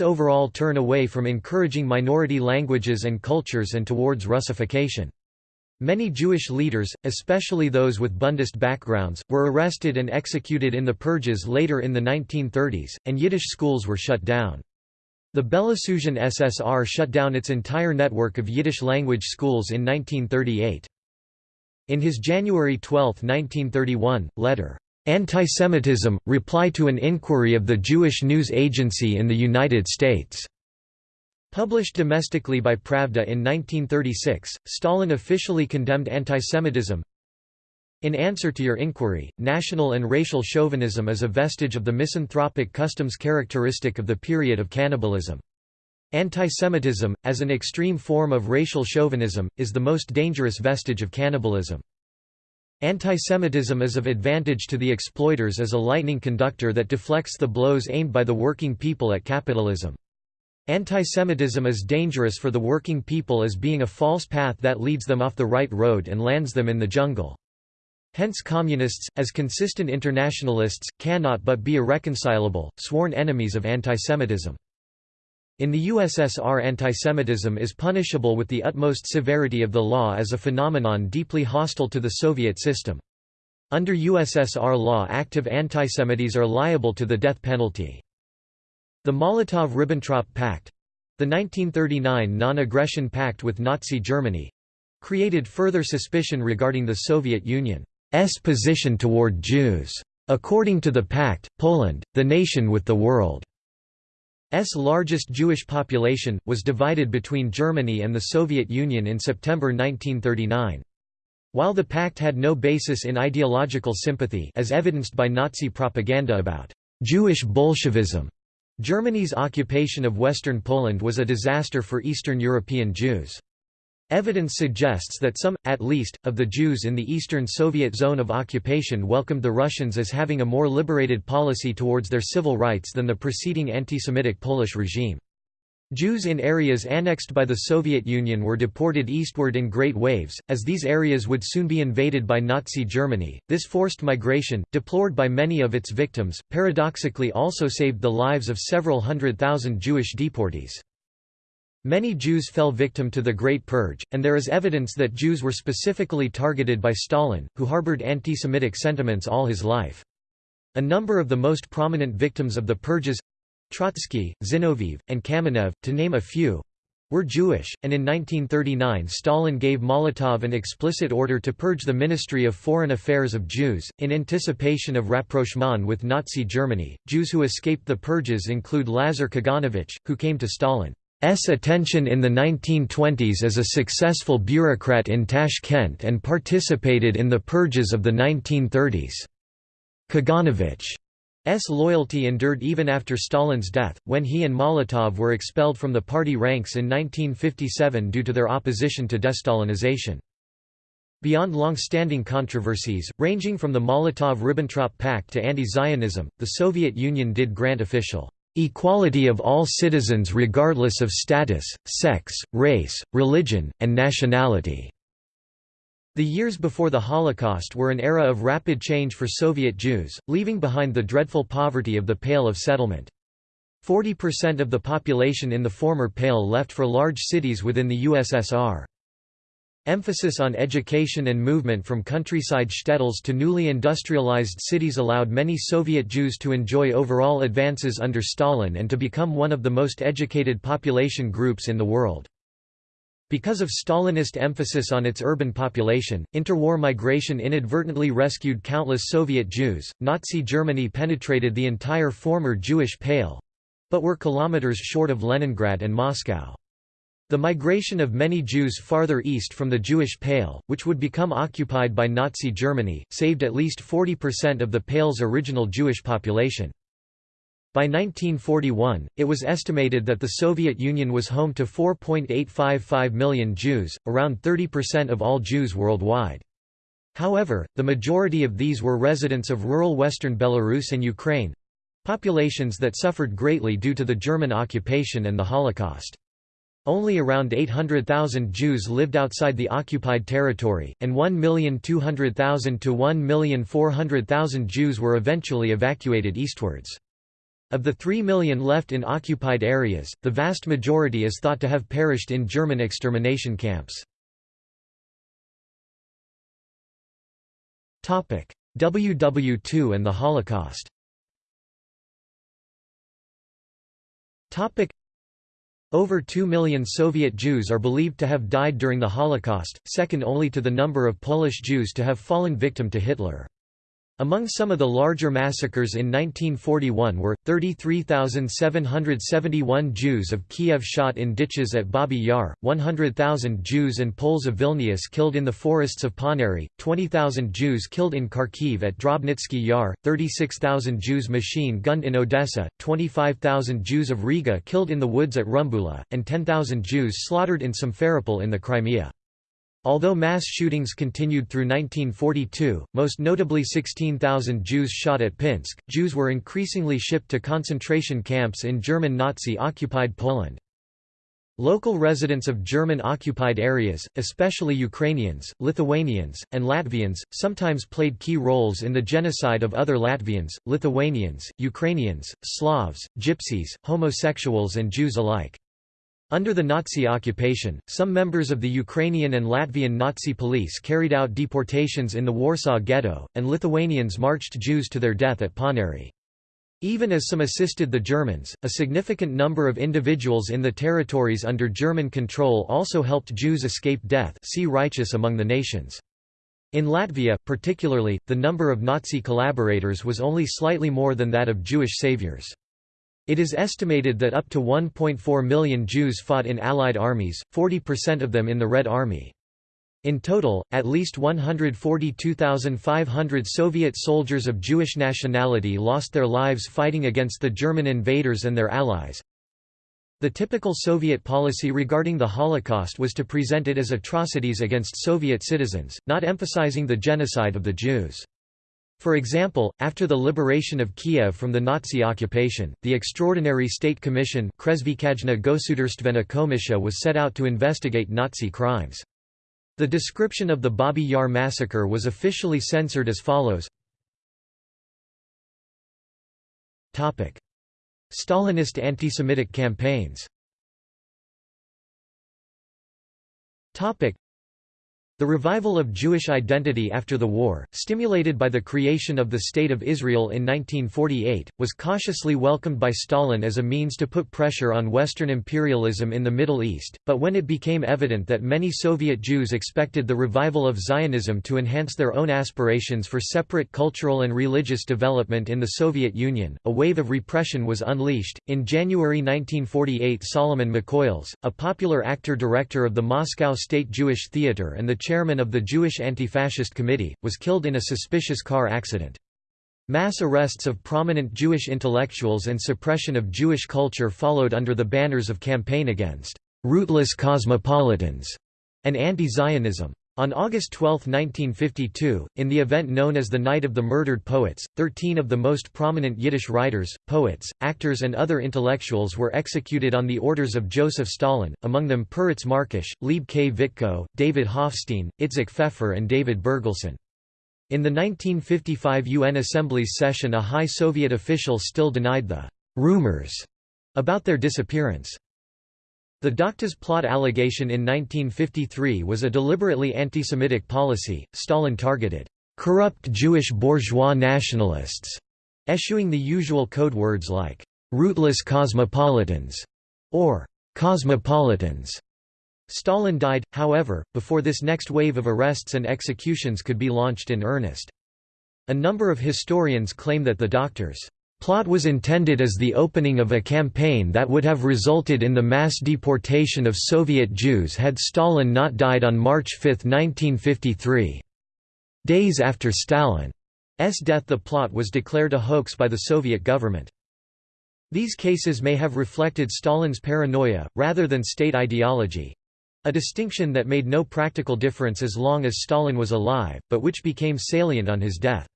overall turn away from encouraging minority languages and cultures and towards Russification. Many Jewish leaders, especially those with Bundist backgrounds, were arrested and executed in the purges later in the 1930s, and Yiddish schools were shut down. The Belarusian SSR shut down its entire network of Yiddish-language schools in 1938. In his January 12, 1931, letter, "'Antisemitism – Reply to an Inquiry of the Jewish News Agency in the United States' Published domestically by Pravda in 1936, Stalin officially condemned antisemitism, in answer to your inquiry, national and racial chauvinism is a vestige of the misanthropic customs characteristic of the period of cannibalism. Antisemitism, as an extreme form of racial chauvinism, is the most dangerous vestige of cannibalism. Antisemitism is of advantage to the exploiters as a lightning conductor that deflects the blows aimed by the working people at capitalism. Antisemitism is dangerous for the working people as being a false path that leads them off the right road and lands them in the jungle. Hence communists, as consistent internationalists, cannot but be irreconcilable, sworn enemies of antisemitism. In the USSR antisemitism is punishable with the utmost severity of the law as a phenomenon deeply hostile to the Soviet system. Under USSR law active antisemites are liable to the death penalty. The Molotov–Ribbentrop Pact—the 1939 non-aggression pact with Nazi Germany—created further suspicion regarding the Soviet Union. S position toward Jews. According to the pact, Poland, the nation with the world's largest Jewish population, was divided between Germany and the Soviet Union in September 1939. While the pact had no basis in ideological sympathy as evidenced by Nazi propaganda about Jewish Bolshevism, Germany's occupation of Western Poland was a disaster for Eastern European Jews. Evidence suggests that some, at least, of the Jews in the Eastern Soviet zone of occupation welcomed the Russians as having a more liberated policy towards their civil rights than the preceding anti-Semitic Polish regime. Jews in areas annexed by the Soviet Union were deported eastward in great waves, as these areas would soon be invaded by Nazi Germany. This forced migration, deplored by many of its victims, paradoxically also saved the lives of several hundred thousand Jewish deportees. Many Jews fell victim to the Great Purge, and there is evidence that Jews were specifically targeted by Stalin, who harbored anti-Semitic sentiments all his life. A number of the most prominent victims of the purges Trotsky, Zinoviev, and Kamenev, to name a few, were Jewish, and in 1939 Stalin gave Molotov an explicit order to purge the Ministry of Foreign Affairs of Jews, in anticipation of rapprochement with Nazi Germany. Jews who escaped the purges include Lazar Kaganovich, who came to Stalin's attention in the 1920s as a successful bureaucrat in Tashkent and participated in the purges of the 1930s. Kaganovich S loyalty endured even after Stalin's death, when he and Molotov were expelled from the party ranks in 1957 due to their opposition to destalinization. Beyond long-standing controversies, ranging from the Molotov–Ribbentrop Pact to anti-Zionism, the Soviet Union did grant official equality of all citizens regardless of status, sex, race, religion, and nationality. The years before the Holocaust were an era of rapid change for Soviet Jews, leaving behind the dreadful poverty of the Pale of Settlement. 40% of the population in the former Pale left for large cities within the USSR. Emphasis on education and movement from countryside shtetls to newly industrialized cities allowed many Soviet Jews to enjoy overall advances under Stalin and to become one of the most educated population groups in the world. Because of Stalinist emphasis on its urban population, interwar migration inadvertently rescued countless Soviet Jews. Nazi Germany penetrated the entire former Jewish Pale but were kilometers short of Leningrad and Moscow. The migration of many Jews farther east from the Jewish Pale, which would become occupied by Nazi Germany, saved at least 40% of the Pale's original Jewish population. By 1941, it was estimated that the Soviet Union was home to 4.855 million Jews, around 30% of all Jews worldwide. However, the majority of these were residents of rural western Belarus and Ukraine—populations that suffered greatly due to the German occupation and the Holocaust. Only around 800,000 Jews lived outside the occupied territory, and 1,200,000 to 1,400,000 Jews were eventually evacuated eastwards. Of the 3 million left in occupied areas, the vast majority is thought to have perished in German extermination camps. WW2 and the Holocaust over 2 million Soviet Jews are believed to have died during the Holocaust, second only to the number of Polish Jews to have fallen victim to Hitler. Among some of the larger massacres in 1941 were, 33,771 Jews of Kiev shot in ditches at Babi Yar, 100,000 Jews and Poles of Vilnius killed in the forests of Ponary, 20,000 Jews killed in Kharkiv at Drobytsky Yar, 36,000 Jews machine-gunned in Odessa, 25,000 Jews of Riga killed in the woods at Rumbula, and 10,000 Jews slaughtered in Simferopol in the Crimea. Although mass shootings continued through 1942, most notably 16,000 Jews shot at Pinsk, Jews were increasingly shipped to concentration camps in German Nazi-occupied Poland. Local residents of German-occupied areas, especially Ukrainians, Lithuanians, and Latvians, sometimes played key roles in the genocide of other Latvians, Lithuanians, Ukrainians, Slavs, Gypsies, homosexuals and Jews alike. Under the Nazi occupation, some members of the Ukrainian and Latvian Nazi police carried out deportations in the Warsaw Ghetto, and Lithuanians marched Jews to their death at Ponary. Even as some assisted the Germans, a significant number of individuals in the territories under German control also helped Jews escape death see righteous among the nations. In Latvia, particularly, the number of Nazi collaborators was only slightly more than that of Jewish saviors. It is estimated that up to 1.4 million Jews fought in Allied armies, 40% of them in the Red Army. In total, at least 142,500 Soviet soldiers of Jewish nationality lost their lives fighting against the German invaders and their allies. The typical Soviet policy regarding the Holocaust was to present it as atrocities against Soviet citizens, not emphasizing the genocide of the Jews. For example, after the liberation of Kiev from the Nazi occupation, the Extraordinary State Commission was set out to investigate Nazi crimes. The description of the Babi Yar massacre was officially censored as follows. Stalinist anti-Semitic campaigns the revival of Jewish identity after the war, stimulated by the creation of the State of Israel in 1948, was cautiously welcomed by Stalin as a means to put pressure on Western imperialism in the Middle East, but when it became evident that many Soviet Jews expected the revival of Zionism to enhance their own aspirations for separate cultural and religious development in the Soviet Union, a wave of repression was unleashed. In January 1948, Solomon Mikhoels, a popular actor-director of the Moscow State Jewish Theatre and the chairman of the Jewish Anti-Fascist Committee, was killed in a suspicious car accident. Mass arrests of prominent Jewish intellectuals and suppression of Jewish culture followed under the banners of campaign against «rootless cosmopolitans» and anti-Zionism. On August 12, 1952, in the event known as the Night of the Murdered Poets, 13 of the most prominent Yiddish writers, poets, actors and other intellectuals were executed on the orders of Joseph Stalin, among them Peretz Markish, Leib Kvitko, David Hofstein, Itzik Fefer and David Bergelson. In the 1955 UN Assembly's session a high Soviet official still denied the «rumors» about their disappearance. The Doctors' plot allegation in 1953 was a deliberately anti-Semitic policy. Stalin targeted corrupt Jewish bourgeois nationalists, eschewing the usual code words like rootless cosmopolitans or cosmopolitans. Stalin died, however, before this next wave of arrests and executions could be launched in earnest. A number of historians claim that the Doctors' plot was intended as the opening of a campaign that would have resulted in the mass deportation of Soviet Jews had Stalin not died on March 5, 1953. Days after Stalin's death the plot was declared a hoax by the Soviet government. These cases may have reflected Stalin's paranoia, rather than state ideology—a distinction that made no practical difference as long as Stalin was alive, but which became salient on his death.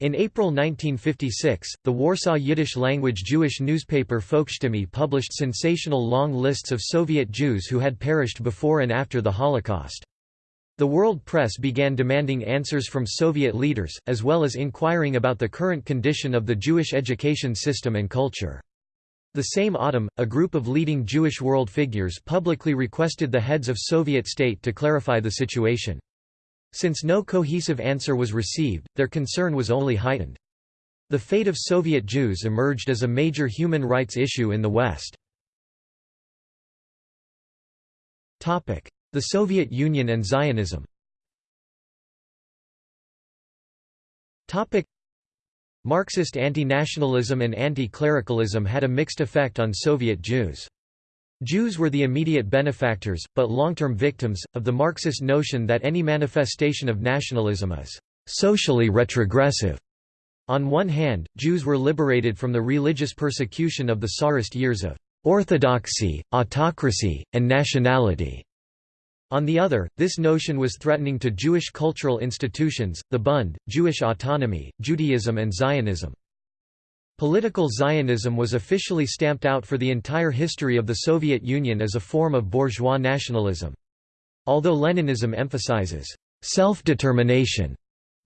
In April 1956, the Warsaw Yiddish-language Jewish newspaper Volksstimme published sensational long lists of Soviet Jews who had perished before and after the Holocaust. The world press began demanding answers from Soviet leaders, as well as inquiring about the current condition of the Jewish education system and culture. The same autumn, a group of leading Jewish world figures publicly requested the heads of Soviet state to clarify the situation. Since no cohesive answer was received, their concern was only heightened. The fate of Soviet Jews emerged as a major human rights issue in the West. The Soviet Union and Zionism Marxist anti-nationalism and anti-clericalism had a mixed effect on Soviet Jews. Jews were the immediate benefactors, but long-term victims, of the Marxist notion that any manifestation of nationalism is socially retrogressive. On one hand, Jews were liberated from the religious persecution of the Tsarist years of orthodoxy, autocracy, and nationality. On the other, this notion was threatening to Jewish cultural institutions, the Bund, Jewish autonomy, Judaism and Zionism. Political Zionism was officially stamped out for the entire history of the Soviet Union as a form of bourgeois nationalism. Although Leninism emphasizes self-determination,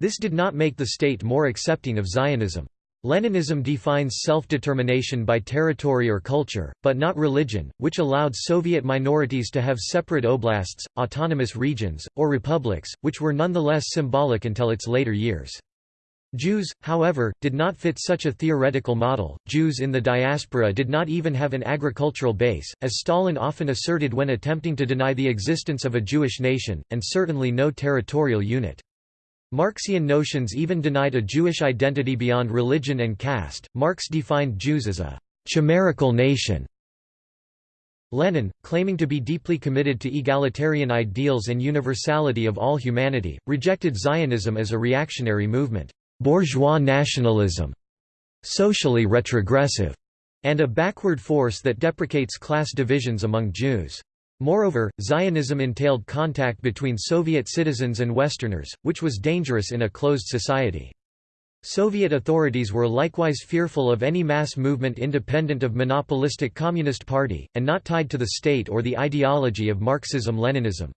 this did not make the state more accepting of Zionism. Leninism defines self-determination by territory or culture, but not religion, which allowed Soviet minorities to have separate oblasts, autonomous regions, or republics, which were nonetheless symbolic until its later years. Jews, however, did not fit such a theoretical model. Jews in the diaspora did not even have an agricultural base, as Stalin often asserted when attempting to deny the existence of a Jewish nation, and certainly no territorial unit. Marxian notions even denied a Jewish identity beyond religion and caste. Marx defined Jews as a chimerical nation. Lenin, claiming to be deeply committed to egalitarian ideals and universality of all humanity, rejected Zionism as a reactionary movement, bourgeois nationalism, socially retrogressive, and a backward force that deprecates class divisions among Jews. Moreover, Zionism entailed contact between Soviet citizens and Westerners, which was dangerous in a closed society. Soviet authorities were likewise fearful of any mass movement independent of monopolistic Communist Party, and not tied to the state or the ideology of Marxism-Leninism.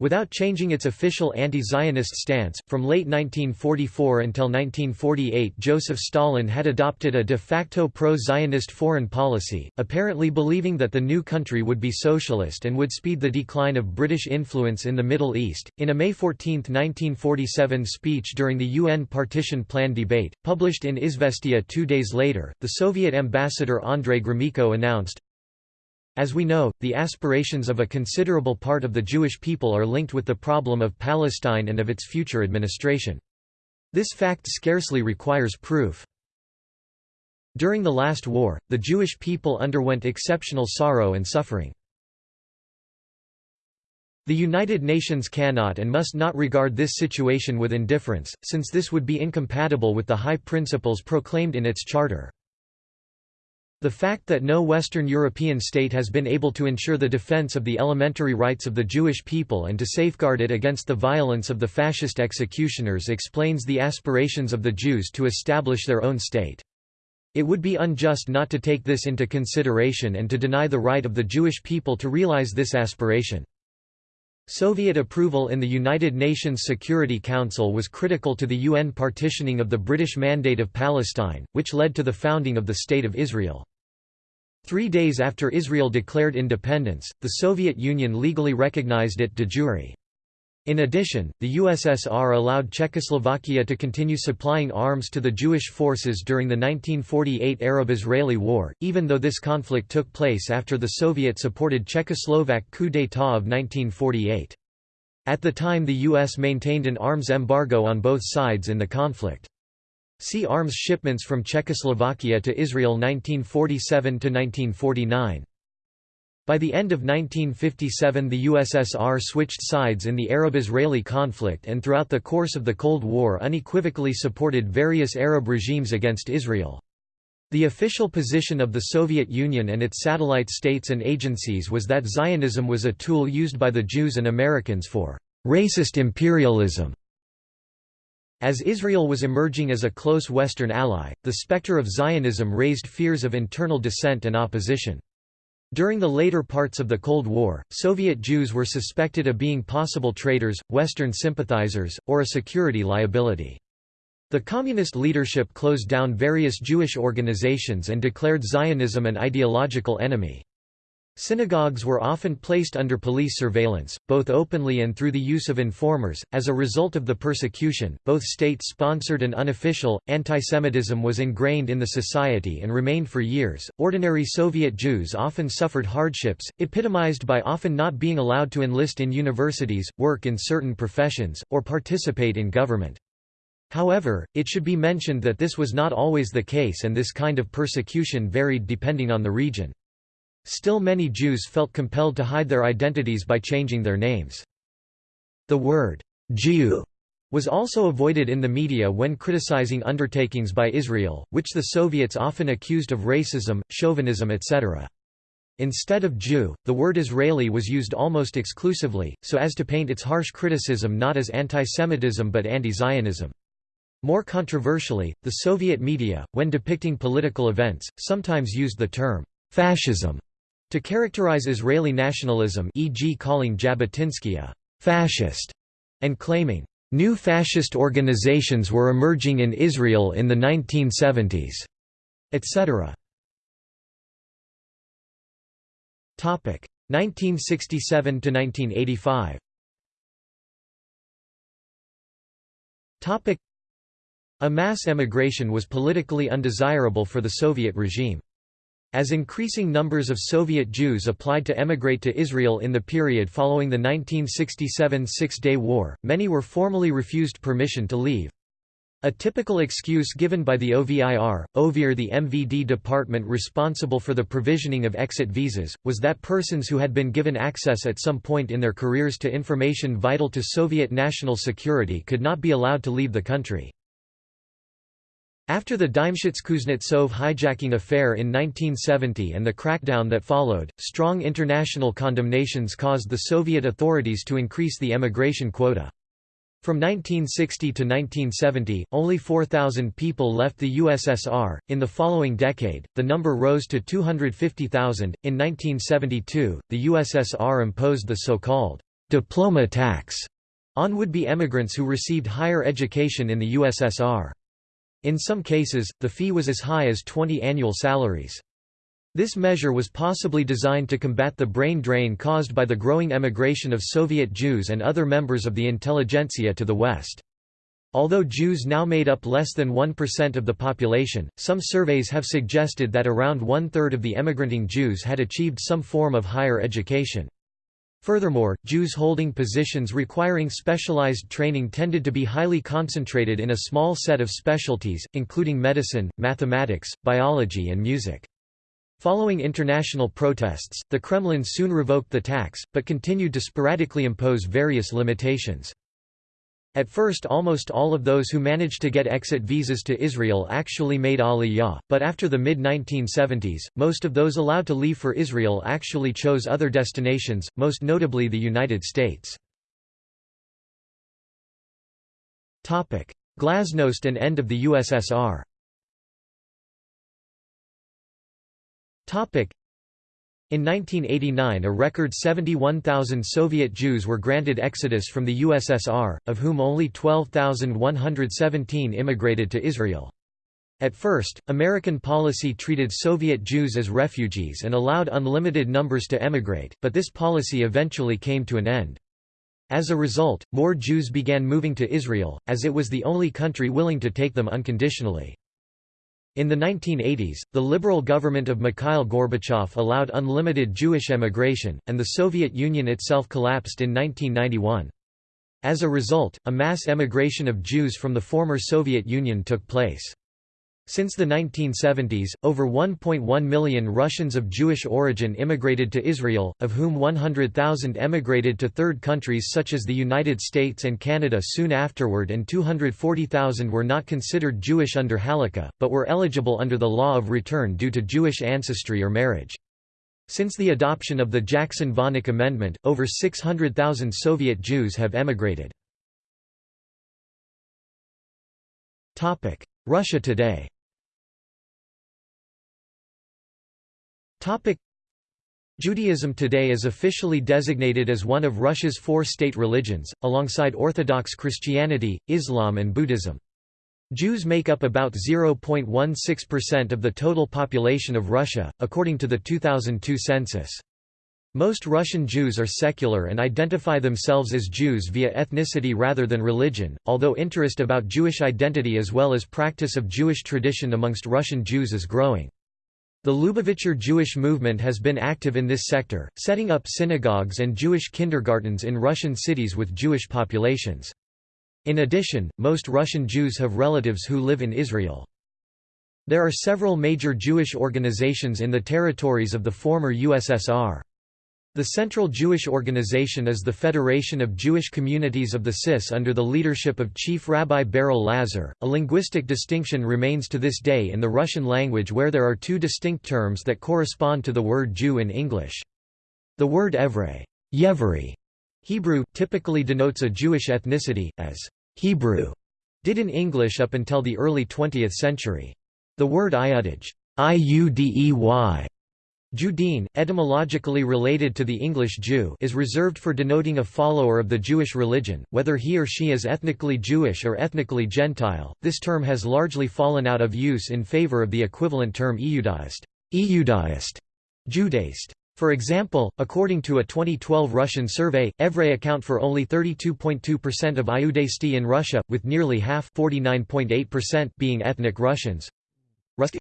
Without changing its official anti-Zionist stance, from late 1944 until 1948 Joseph Stalin had adopted a de facto pro-Zionist foreign policy, apparently believing that the new country would be socialist and would speed the decline of British influence in the Middle East. In a May 14, 1947 speech during the UN Partition Plan debate, published in Izvestia two days later, the Soviet ambassador Andrei Gromyko announced, as we know, the aspirations of a considerable part of the Jewish people are linked with the problem of Palestine and of its future administration. This fact scarcely requires proof. During the last war, the Jewish people underwent exceptional sorrow and suffering. The United Nations cannot and must not regard this situation with indifference, since this would be incompatible with the high principles proclaimed in its charter. The fact that no Western European state has been able to ensure the defense of the elementary rights of the Jewish people and to safeguard it against the violence of the fascist executioners explains the aspirations of the Jews to establish their own state. It would be unjust not to take this into consideration and to deny the right of the Jewish people to realize this aspiration. Soviet approval in the United Nations Security Council was critical to the UN partitioning of the British Mandate of Palestine, which led to the founding of the State of Israel. Three days after Israel declared independence, the Soviet Union legally recognized it de jure. In addition, the USSR allowed Czechoslovakia to continue supplying arms to the Jewish forces during the 1948 Arab-Israeli War, even though this conflict took place after the Soviet-supported Czechoslovak coup d'état of 1948. At the time the U.S. maintained an arms embargo on both sides in the conflict. See Arms shipments from Czechoslovakia to Israel 1947–1949. By the end of 1957 the USSR switched sides in the Arab-Israeli conflict and throughout the course of the Cold War unequivocally supported various Arab regimes against Israel. The official position of the Soviet Union and its satellite states and agencies was that Zionism was a tool used by the Jews and Americans for «racist imperialism». As Israel was emerging as a close Western ally, the specter of Zionism raised fears of internal dissent and opposition. During the later parts of the Cold War, Soviet Jews were suspected of being possible traitors, Western sympathizers, or a security liability. The communist leadership closed down various Jewish organizations and declared Zionism an ideological enemy. Synagogues were often placed under police surveillance, both openly and through the use of informers. As a result of the persecution, both state sponsored and unofficial, antisemitism was ingrained in the society and remained for years. Ordinary Soviet Jews often suffered hardships, epitomized by often not being allowed to enlist in universities, work in certain professions, or participate in government. However, it should be mentioned that this was not always the case and this kind of persecution varied depending on the region. Still many Jews felt compelled to hide their identities by changing their names. The word, Jew, was also avoided in the media when criticizing undertakings by Israel, which the Soviets often accused of racism, chauvinism etc. Instead of Jew, the word Israeli was used almost exclusively, so as to paint its harsh criticism not as anti-Semitism but anti-Zionism. More controversially, the Soviet media, when depicting political events, sometimes used the term fascism to characterize Israeli nationalism e.g. calling Jabotinsky a «fascist» and claiming, «new fascist organizations were emerging in Israel in the 1970s», etc. 1967–1985 A mass emigration was politically undesirable for the Soviet regime. As increasing numbers of Soviet Jews applied to emigrate to Israel in the period following the 1967 Six-Day War, many were formally refused permission to leave. A typical excuse given by the OVIR, OVIR the MVD department responsible for the provisioning of exit visas, was that persons who had been given access at some point in their careers to information vital to Soviet national security could not be allowed to leave the country. After the Dymshits-Kuznetsov hijacking affair in 1970 and the crackdown that followed, strong international condemnations caused the Soviet authorities to increase the emigration quota. From 1960 to 1970, only 4,000 people left the USSR. In the following decade, the number rose to 250,000. In 1972, the USSR imposed the so called diploma tax on would be emigrants who received higher education in the USSR. In some cases, the fee was as high as 20 annual salaries. This measure was possibly designed to combat the brain drain caused by the growing emigration of Soviet Jews and other members of the intelligentsia to the West. Although Jews now made up less than 1% of the population, some surveys have suggested that around one-third of the emigranting Jews had achieved some form of higher education. Furthermore, Jews holding positions requiring specialized training tended to be highly concentrated in a small set of specialties, including medicine, mathematics, biology and music. Following international protests, the Kremlin soon revoked the tax, but continued to sporadically impose various limitations. At first almost all of those who managed to get exit visas to Israel actually made aliyah, but after the mid-1970s, most of those allowed to leave for Israel actually chose other destinations, most notably the United States. Glasnost and end of the USSR In 1989 a record 71,000 Soviet Jews were granted exodus from the USSR, of whom only 12,117 immigrated to Israel. At first, American policy treated Soviet Jews as refugees and allowed unlimited numbers to emigrate, but this policy eventually came to an end. As a result, more Jews began moving to Israel, as it was the only country willing to take them unconditionally. In the 1980s, the liberal government of Mikhail Gorbachev allowed unlimited Jewish emigration, and the Soviet Union itself collapsed in 1991. As a result, a mass emigration of Jews from the former Soviet Union took place. Since the 1970s, over 1.1 million Russians of Jewish origin immigrated to Israel, of whom 100,000 emigrated to third countries such as the United States and Canada soon afterward and 240,000 were not considered Jewish under Halakha, but were eligible under the law of return due to Jewish ancestry or marriage. Since the adoption of the Jackson-Vanik Amendment, over 600,000 Soviet Jews have emigrated. Russia today Judaism today is officially designated as one of Russia's four state religions, alongside Orthodox Christianity, Islam and Buddhism. Jews make up about 0.16% of the total population of Russia, according to the 2002 census. Most Russian Jews are secular and identify themselves as Jews via ethnicity rather than religion, although interest about Jewish identity as well as practice of Jewish tradition amongst Russian Jews is growing. The Lubavitcher Jewish movement has been active in this sector, setting up synagogues and Jewish kindergartens in Russian cities with Jewish populations. In addition, most Russian Jews have relatives who live in Israel. There are several major Jewish organizations in the territories of the former USSR. The central Jewish organization is the Federation of Jewish Communities of the CIS under the leadership of Chief Rabbi Berel Lazar. A linguistic distinction remains to this day in the Russian language where there are two distinct terms that correspond to the word Jew in English. The word Evrei Yevri, Hebrew, typically denotes a Jewish ethnicity, as Hebrew did in English up until the early 20th century. The word Iudej Iudey Judean, etymologically related to the English Jew is reserved for denoting a follower of the Jewish religion, whether he or she is ethnically Jewish or ethnically Gentile. This term has largely fallen out of use in favor of the equivalent term Eudaist, Eudaist, Judaist. For example, according to a 2012 Russian survey, Evrei account for only 32.2% of Iudaisti in Russia, with nearly half being ethnic Russians.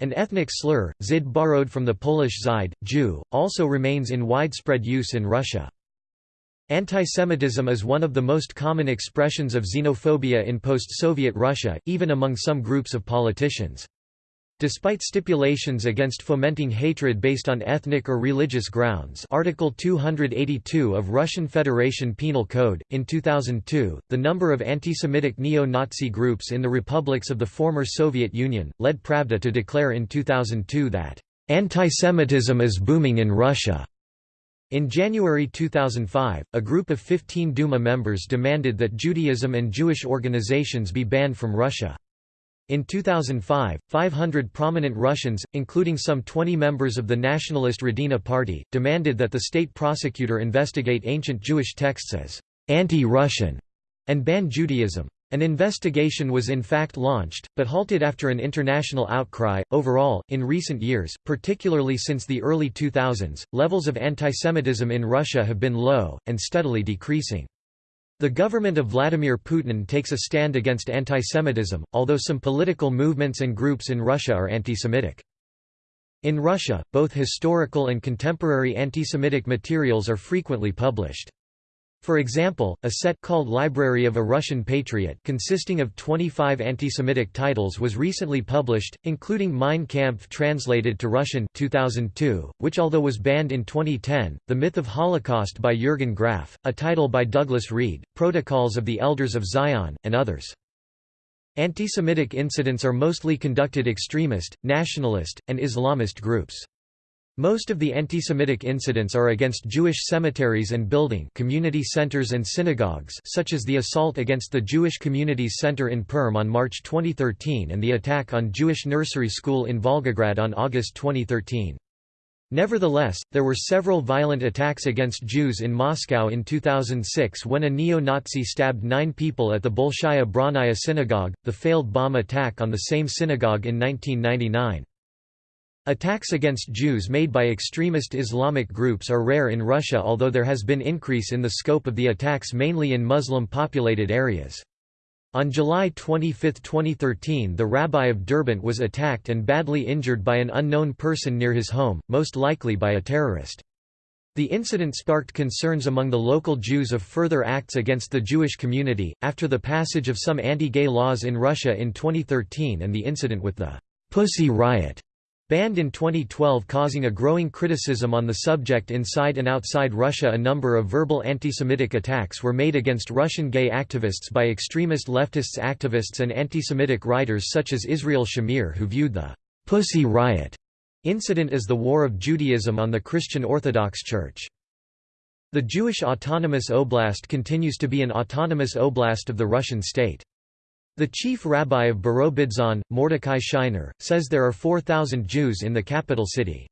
An ethnic slur, Zid borrowed from the Polish Zyd, Jew, also remains in widespread use in Russia. Antisemitism is one of the most common expressions of xenophobia in post-Soviet Russia, even among some groups of politicians. Despite stipulations against fomenting hatred based on ethnic or religious grounds Article 282 of Russian Federation Penal Code, in 2002, the number of anti-Semitic neo-Nazi groups in the republics of the former Soviet Union, led Pravda to declare in 2002 that, "...antisemitism is booming in Russia." In January 2005, a group of 15 Duma members demanded that Judaism and Jewish organizations be banned from Russia. In 2005, 500 prominent Russians, including some 20 members of the nationalist Rodina party, demanded that the state prosecutor investigate ancient Jewish texts as anti-Russian and ban Judaism. An investigation was in fact launched, but halted after an international outcry. Overall, in recent years, particularly since the early 2000s, levels of antisemitism in Russia have been low, and steadily decreasing. The government of Vladimir Putin takes a stand against antisemitism, although some political movements and groups in Russia are antisemitic. In Russia, both historical and contemporary antisemitic materials are frequently published. For example, a set called Library of a Russian Patriot consisting of 25 anti-Semitic titles was recently published, including Mein Kampf translated to Russian 2002, which although was banned in 2010, The Myth of Holocaust by Jürgen Graf, a title by Douglas Reed, Protocols of the Elders of Zion, and others. Anti-Semitic incidents are mostly conducted extremist, nationalist, and Islamist groups. Most of the antisemitic incidents are against Jewish cemeteries and building community centers and synagogues such as the assault against the Jewish Communities Center in Perm on March 2013 and the attack on Jewish nursery school in Volgograd on August 2013. Nevertheless, there were several violent attacks against Jews in Moscow in 2006 when a neo-Nazi stabbed nine people at the Bolshaya Bronnaya synagogue, the failed bomb attack on the same synagogue in 1999. Attacks against Jews made by extremist Islamic groups are rare in Russia although there has been increase in the scope of the attacks mainly in Muslim-populated areas. On July 25, 2013 the rabbi of Derbent was attacked and badly injured by an unknown person near his home, most likely by a terrorist. The incident sparked concerns among the local Jews of further acts against the Jewish community, after the passage of some anti-gay laws in Russia in 2013 and the incident with the «Pussy Riot» Banned in 2012 causing a growing criticism on the subject inside and outside Russia a number of verbal anti-Semitic attacks were made against Russian gay activists by extremist leftists activists and anti-Semitic writers such as Israel Shamir who viewed the «Pussy Riot» incident as the war of Judaism on the Christian Orthodox Church. The Jewish Autonomous Oblast continues to be an autonomous oblast of the Russian state. The chief rabbi of Birobidzhan, Mordechai Scheiner, says there are 4,000 Jews in the capital city.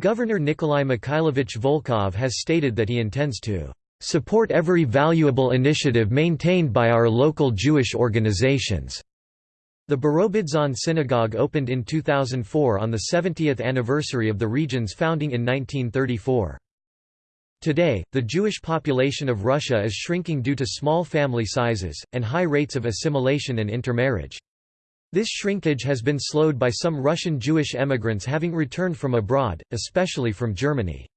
Governor Nikolai Mikhailovich Volkov has stated that he intends to support every valuable initiative maintained by our local Jewish organizations. The Birobidzhan synagogue opened in 2004 on the 70th anniversary of the region's founding in 1934. Today, the Jewish population of Russia is shrinking due to small family sizes, and high rates of assimilation and intermarriage. This shrinkage has been slowed by some Russian Jewish emigrants having returned from abroad, especially from Germany.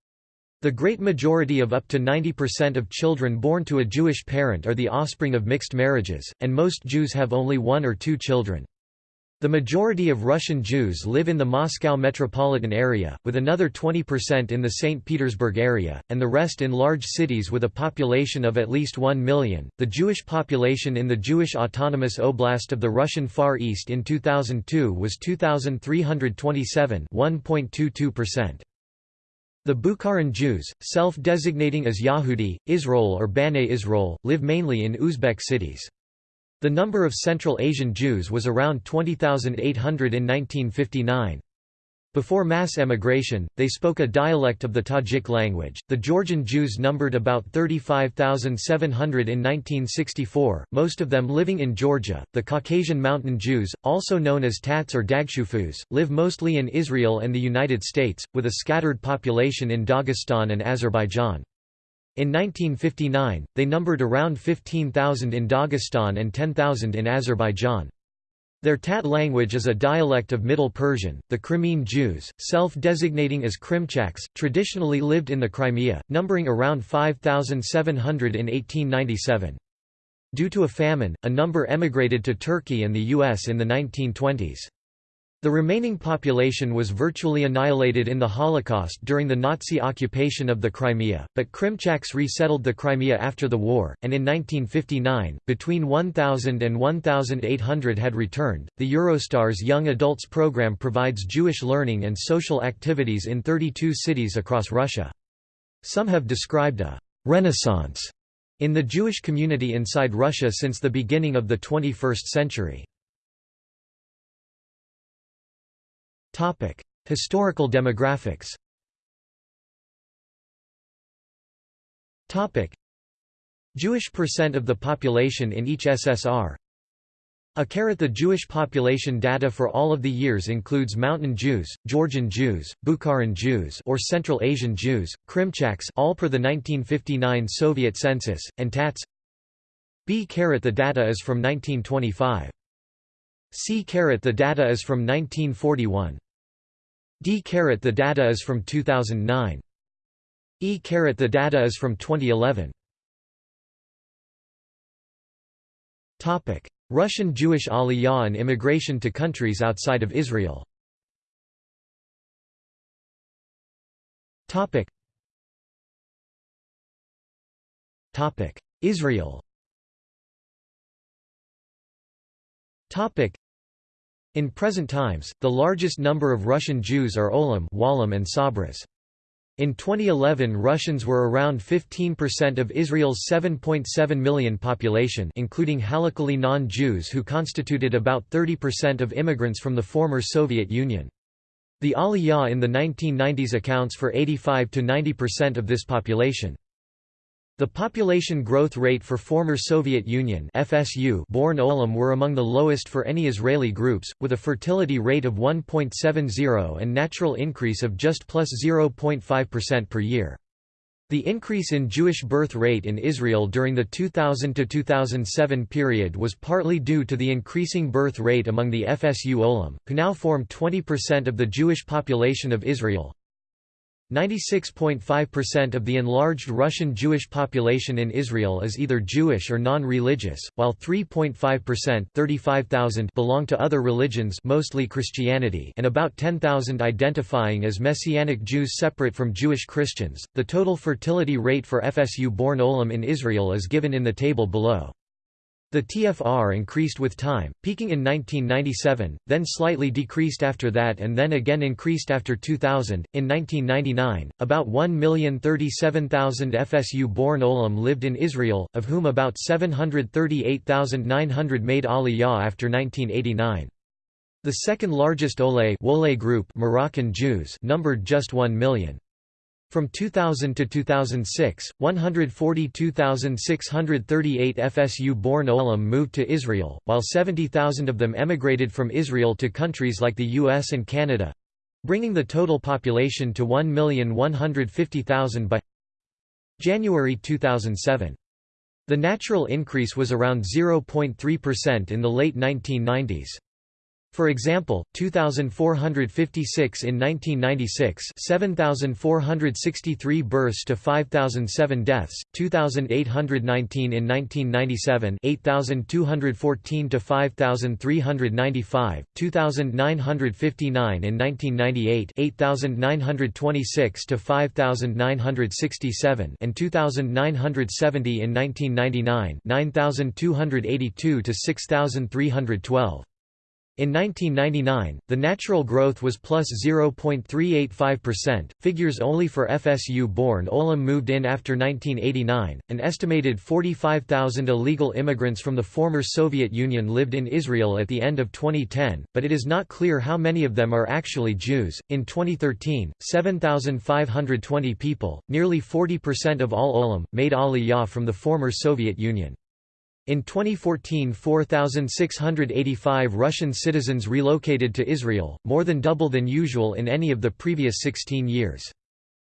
The great majority of up to 90% of children born to a Jewish parent are the offspring of mixed marriages, and most Jews have only one or two children. The majority of Russian Jews live in the Moscow metropolitan area, with another 20% in the St. Petersburg area, and the rest in large cities with a population of at least 1 million. The Jewish population in the Jewish Autonomous Oblast of the Russian Far East in 2002 was 2,327, 1.22%. The Bukharan Jews, self-designating as Yahudi, Israel or B'nai Israel, live mainly in Uzbek cities. The number of Central Asian Jews was around 20,800 in 1959. Before mass emigration, they spoke a dialect of the Tajik language. The Georgian Jews numbered about 35,700 in 1964, most of them living in Georgia. The Caucasian Mountain Jews, also known as Tats or Dagshufus, live mostly in Israel and the United States, with a scattered population in Dagestan and Azerbaijan. In 1959, they numbered around 15,000 in Dagestan and 10,000 in Azerbaijan. Their Tat language is a dialect of Middle Persian. The Crimean Jews, self-designating as Krimchaks, traditionally lived in the Crimea, numbering around 5,700 in 1897. Due to a famine, a number emigrated to Turkey and the US in the 1920s. The remaining population was virtually annihilated in the Holocaust during the Nazi occupation of the Crimea, but Krimchaks resettled the Crimea after the war, and in 1959, between 1,000 and 1,800 had returned. The Eurostars Young Adults program provides Jewish learning and social activities in 32 cities across Russia. Some have described a renaissance in the Jewish community inside Russia since the beginning of the 21st century. Topic: Historical demographics. Topic: Jewish percent of the population in each SSR. A caret the Jewish population data for all of the years includes Mountain Jews, Georgian Jews, Bukharan Jews or Central Asian Jews, Krimchaks all per the 1959 Soviet census, and Tats. B caret the data is from 1925. C caret the data is from 1941. D caret the data is from 2009. E caret the data is from 2011. Topic: Russian Jewish Aliyah and immigration to countries outside of Israel. Topic: Topic: Israel. Topic: in present times, the largest number of Russian Jews are Olim Walim and Sabras. In 2011 Russians were around 15% of Israel's 7.7 million population including Halachically non-Jews who constituted about 30% of immigrants from the former Soviet Union. The Aliyah in the 1990s accounts for 85 to 90% of this population. The population growth rate for former Soviet Union FSU born Olim were among the lowest for any Israeli groups, with a fertility rate of 1.70 and natural increase of just plus 0.5% per year. The increase in Jewish birth rate in Israel during the 2000–2007 period was partly due to the increasing birth rate among the FSU Olim, who now form 20% of the Jewish population of Israel. 96.5% of the enlarged Russian Jewish population in Israel is either Jewish or non-religious, while 3.5% belong to other religions mostly Christianity and about 10,000 identifying as Messianic Jews separate from Jewish Christians. The total fertility rate for FSU-born Olim in Israel is given in the table below. The TFR increased with time, peaking in 1997, then slightly decreased after that and then again increased after 2000. In 1999, about 1,037,000 FSU-born Olim lived in Israel, of whom about 738,900 made Aliyah after 1989. The second largest Ole group Moroccan Jews numbered just 1 million. From 2000 to 2006, 142,638 FSU-born Olim moved to Israel, while 70,000 of them emigrated from Israel to countries like the US and Canada—bringing the total population to 1,150,000 by January 2007. The natural increase was around 0.3% in the late 1990s. For example, 2,456 in 1996 7,463 births to 5,007 deaths, 2,819 in 1997 8,214 to 5,395, 2,959 in 1998 8,926 to 5,967 and 2,970 in 1999 9,282 to 6,312. In 1999, the natural growth was plus 0.385%, figures only for FSU-born Olim moved in after 1989. An estimated 45,000 illegal immigrants from the former Soviet Union lived in Israel at the end of 2010, but it is not clear how many of them are actually Jews. In 2013, 7,520 people, nearly 40% of all Olim, made Aliyah from the former Soviet Union. In 2014 4,685 Russian citizens relocated to Israel, more than double than usual in any of the previous 16 years.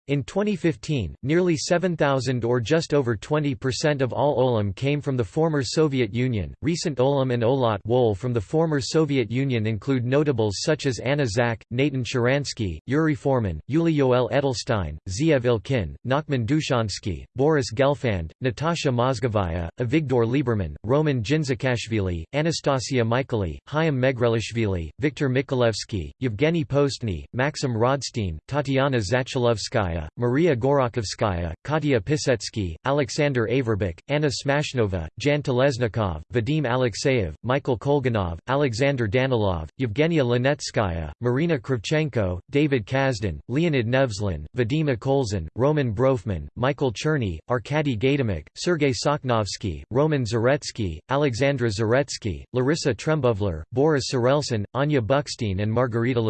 In 2015, nearly 7,000 or just over 20% of all olim came from the former Soviet Union. Recent olim and olat wool from the former Soviet Union include notables such as Anna Zak, Natan Sharansky, Yuri Foreman, Yuli Yoel Edelstein, Zeev Ilkin, Nachman Dushansky, Boris Gelfand, Natasha Mozgovaya, Avigdor Lieberman, Roman Jinzikashvili, Anastasia Michaeli, Chaim Megrelishvili, Viktor Mikalevsky, Yevgeny Postny, Maxim Rodshtein, Tatiana Zachalovskaya, Maria Gorokhovskaya, Katya Pisetsky, Alexander Averbach, Anna Smashnova, Jan Telesnikov, Vadim Alexeyev, Michael Kolganov, Alexander Danilov, Yevgenia Linetskaya, Marina Kravchenko, David Kazhdan, Leonid Nevzlin, Vadim Akolzin, Roman Brofman, Michael Cherny, Arcadi Gaydamak, Sergei Soknovsky, Roman Zaretsky, Alexandra Zaretsky, Larissa Trembovler, Boris Sorelson, Anya Buckstein and Margarita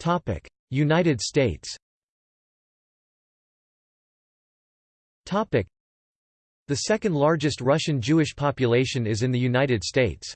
Lviva. United States The second largest Russian Jewish population is in the United States.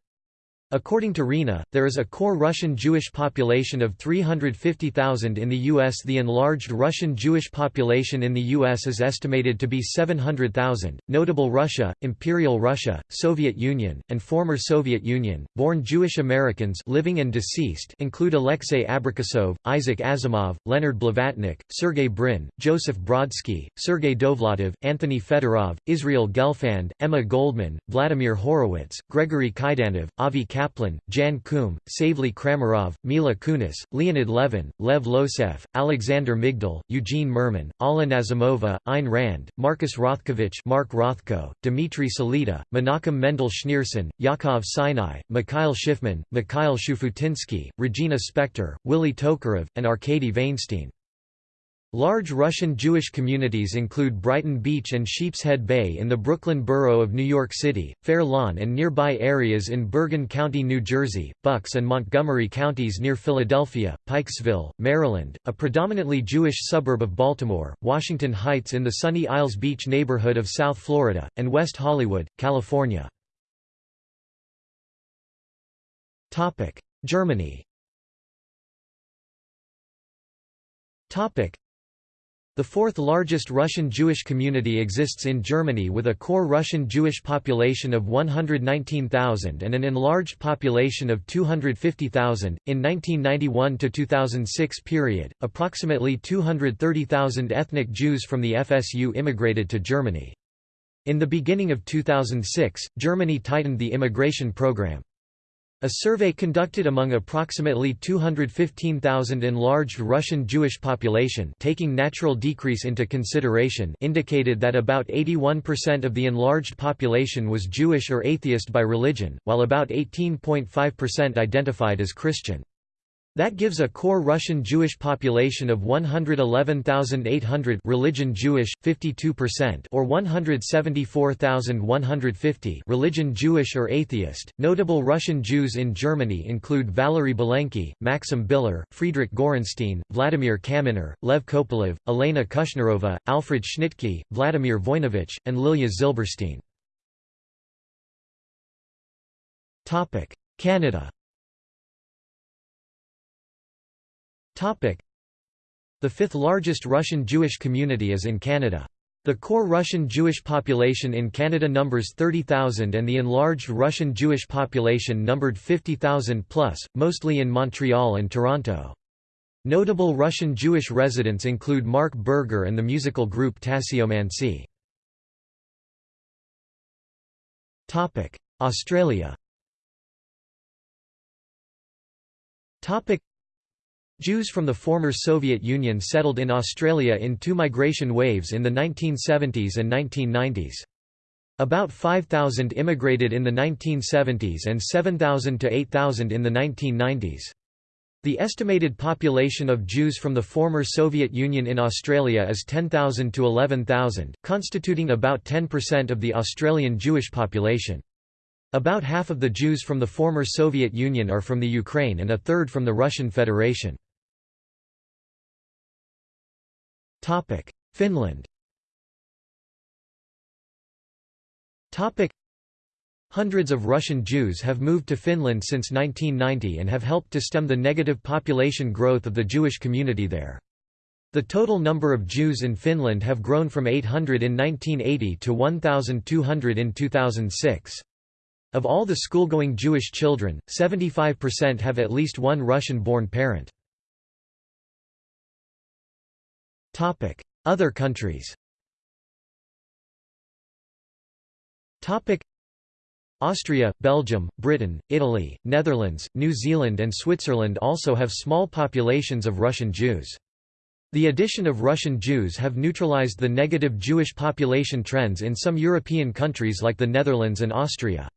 According to RINA, there is a core Russian Jewish population of 350,000 in the U.S. The enlarged Russian Jewish population in the U.S. is estimated to be 700,000. Notable Russia, Imperial Russia, Soviet Union, and former Soviet Union, born Jewish Americans living and deceased include Alexei Abrikosov, Isaac Asimov, Leonard Blavatnik, Sergey Brin, Joseph Brodsky, Sergei Dovlatov, Anthony Fedorov, Israel Gelfand, Emma Goldman, Vladimir Horowitz, Gregory Kaidanov, Avi Kaplan, Jan Koum, Savely Kramarov, Mila Kunis, Leonid Levin, Lev Losev, Alexander Migdal, Eugene Mirman, Alla Nazimova, Ayn Rand, Marcus Rothkovich Mark Rothko, Dmitry Salita, Menachem Mendel Schneerson, Yakov Sinai, Mikhail Shifman, Mikhail Shufutinsky, Regina Spektor, Willy Tokarev, and Arkady Vainshtein. Large Russian Jewish communities include Brighton Beach and Sheepshead Bay in the Brooklyn borough of New York City, Fair Lawn and nearby areas in Bergen County, New Jersey, Bucks and Montgomery counties near Philadelphia, Pikesville, Maryland, a predominantly Jewish suburb of Baltimore, Washington Heights in the Sunny Isles Beach neighborhood of South Florida, and West Hollywood, California. Germany the fourth largest Russian Jewish community exists in Germany with a core Russian Jewish population of 119,000 and an enlarged population of 250,000. In 1991 to 2006 period, approximately 230,000 ethnic Jews from the FSU immigrated to Germany. In the beginning of 2006, Germany tightened the immigration program. A survey conducted among approximately 215,000 enlarged Russian Jewish population taking natural decrease into consideration indicated that about 81% of the enlarged population was Jewish or atheist by religion, while about 18.5% identified as Christian. That gives a core Russian Jewish population of 111,800 religion Jewish 52% or 174,150 religion Jewish or atheist. Notable Russian Jews in Germany include Valery Belenky, Maxim Biller, Friedrich Gorenstein, Vladimir Kaminer, Lev Kopelev, Elena Kushnarova, Alfred Schnittke, Vladimir Voinovich, and Lilia Zilberstein. Canada The fifth largest Russian Jewish community is in Canada. The core Russian Jewish population in Canada numbers 30,000 and the enlarged Russian Jewish population numbered 50,000 plus, mostly in Montreal and Toronto. Notable Russian Jewish residents include Mark Berger and the musical group Tassiomanci. Australia Jews from the former Soviet Union settled in Australia in two migration waves in the 1970s and 1990s. About 5,000 immigrated in the 1970s and 7,000 to 8,000 in the 1990s. The estimated population of Jews from the former Soviet Union in Australia is 10,000 to 11,000, constituting about 10% of the Australian Jewish population. About half of the Jews from the former Soviet Union are from the Ukraine and a third from the Russian Federation. Finland Hundreds of Russian Jews have moved to Finland since 1990 and have helped to stem the negative population growth of the Jewish community there. The total number of Jews in Finland have grown from 800 in 1980 to 1,200 in 2006. Of all the school-going Jewish children, 75% have at least one Russian-born parent. Other countries Austria, Belgium, Britain, Italy, Netherlands, New Zealand and Switzerland also have small populations of Russian Jews. The addition of Russian Jews have neutralized the negative Jewish population trends in some European countries like the Netherlands and Austria.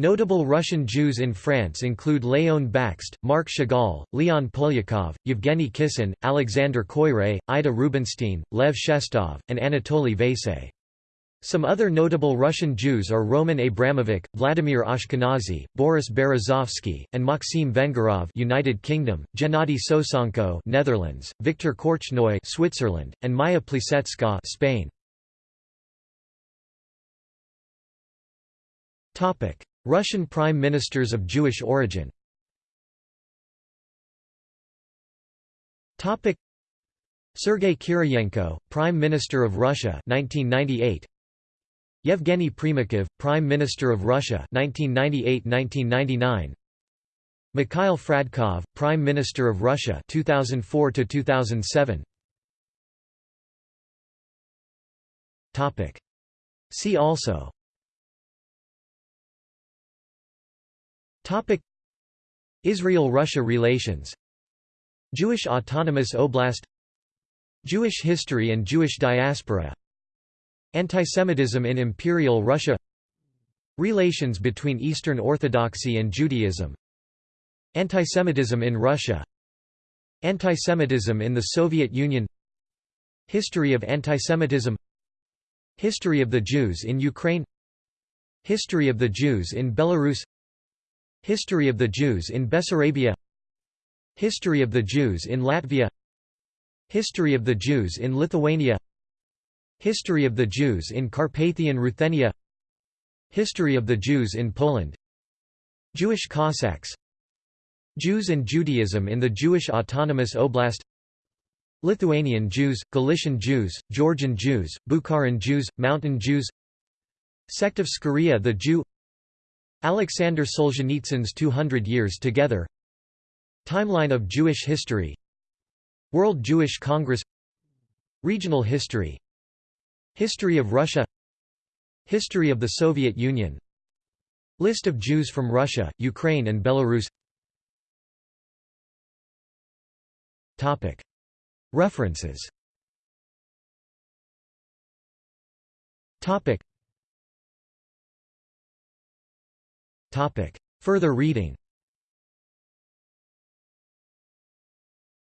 Notable Russian Jews in France include Léon Bakst, Marc Chagall, Leon Polyakov, Yevgeny Kissin, Alexander Koyré, Ida Rubinstein, Lev Shestov, and Anatoly Vayse. Some other notable Russian Jews are Roman Abramovich, Vladimir Ashkenazy, Boris Berezovsky, and Maxim Vengerov United Kingdom, Gennady Sosonko Netherlands, Viktor Korchnoi Switzerland, and Maya Plisetska Spain. Topic: Russian prime ministers of Jewish origin. Sergei Kiriyenko, Prime Minister of Russia 1998 Yevgeny Primakov, Prime Minister of Russia 1998–1999 Mikhail Fradkov, Prime Minister of Russia 2004 to 2007 Topic. See also Israel-Russia relations. Jewish Autonomous Oblast. Jewish history and Jewish diaspora. Antisemitism in Imperial Russia. Relations between Eastern Orthodoxy and Judaism. Antisemitism in Russia. Antisemitism in the Soviet Union. History of antisemitism. History of the Jews in Ukraine. History of the Jews in Belarus History of the Jews in Bessarabia. History of the Jews in Latvia. History of the Jews in Lithuania. History of the Jews in Carpathian Ruthenia. History of the Jews in Poland. Jewish Cossacks. Jews and Judaism in the Jewish Autonomous Oblast. Lithuanian Jews, Galician Jews, Georgian Jews, Bukharan Jews, Mountain Jews. Sect of Skaria the Jew Alexander Solzhenitsyn's 200 Years Together. Timeline of Jewish History. World Jewish Congress. Regional history. History of Russia. History of the Soviet Union. List of Jews from Russia, Ukraine and Belarus. References Further reading.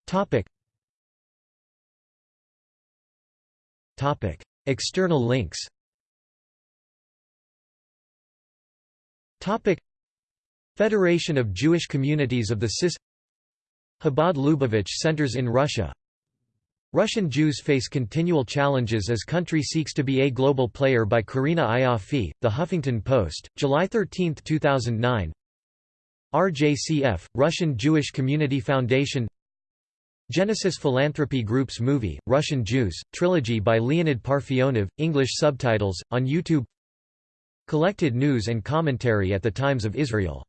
Topic. External links. Federation of Jewish Communities of the CIS Chabad Lubavitch centers in Russia Russian Jews face continual challenges as country seeks to be a global player by Karina Ioffe, The Huffington Post, July 13, 2009 RJCF, Russian Jewish Community Foundation. Genesis Philanthropy Group's movie, Russian Jews, trilogy by Leonid Parfionov, English subtitles, on YouTube. Collected news and commentary at the Times of Israel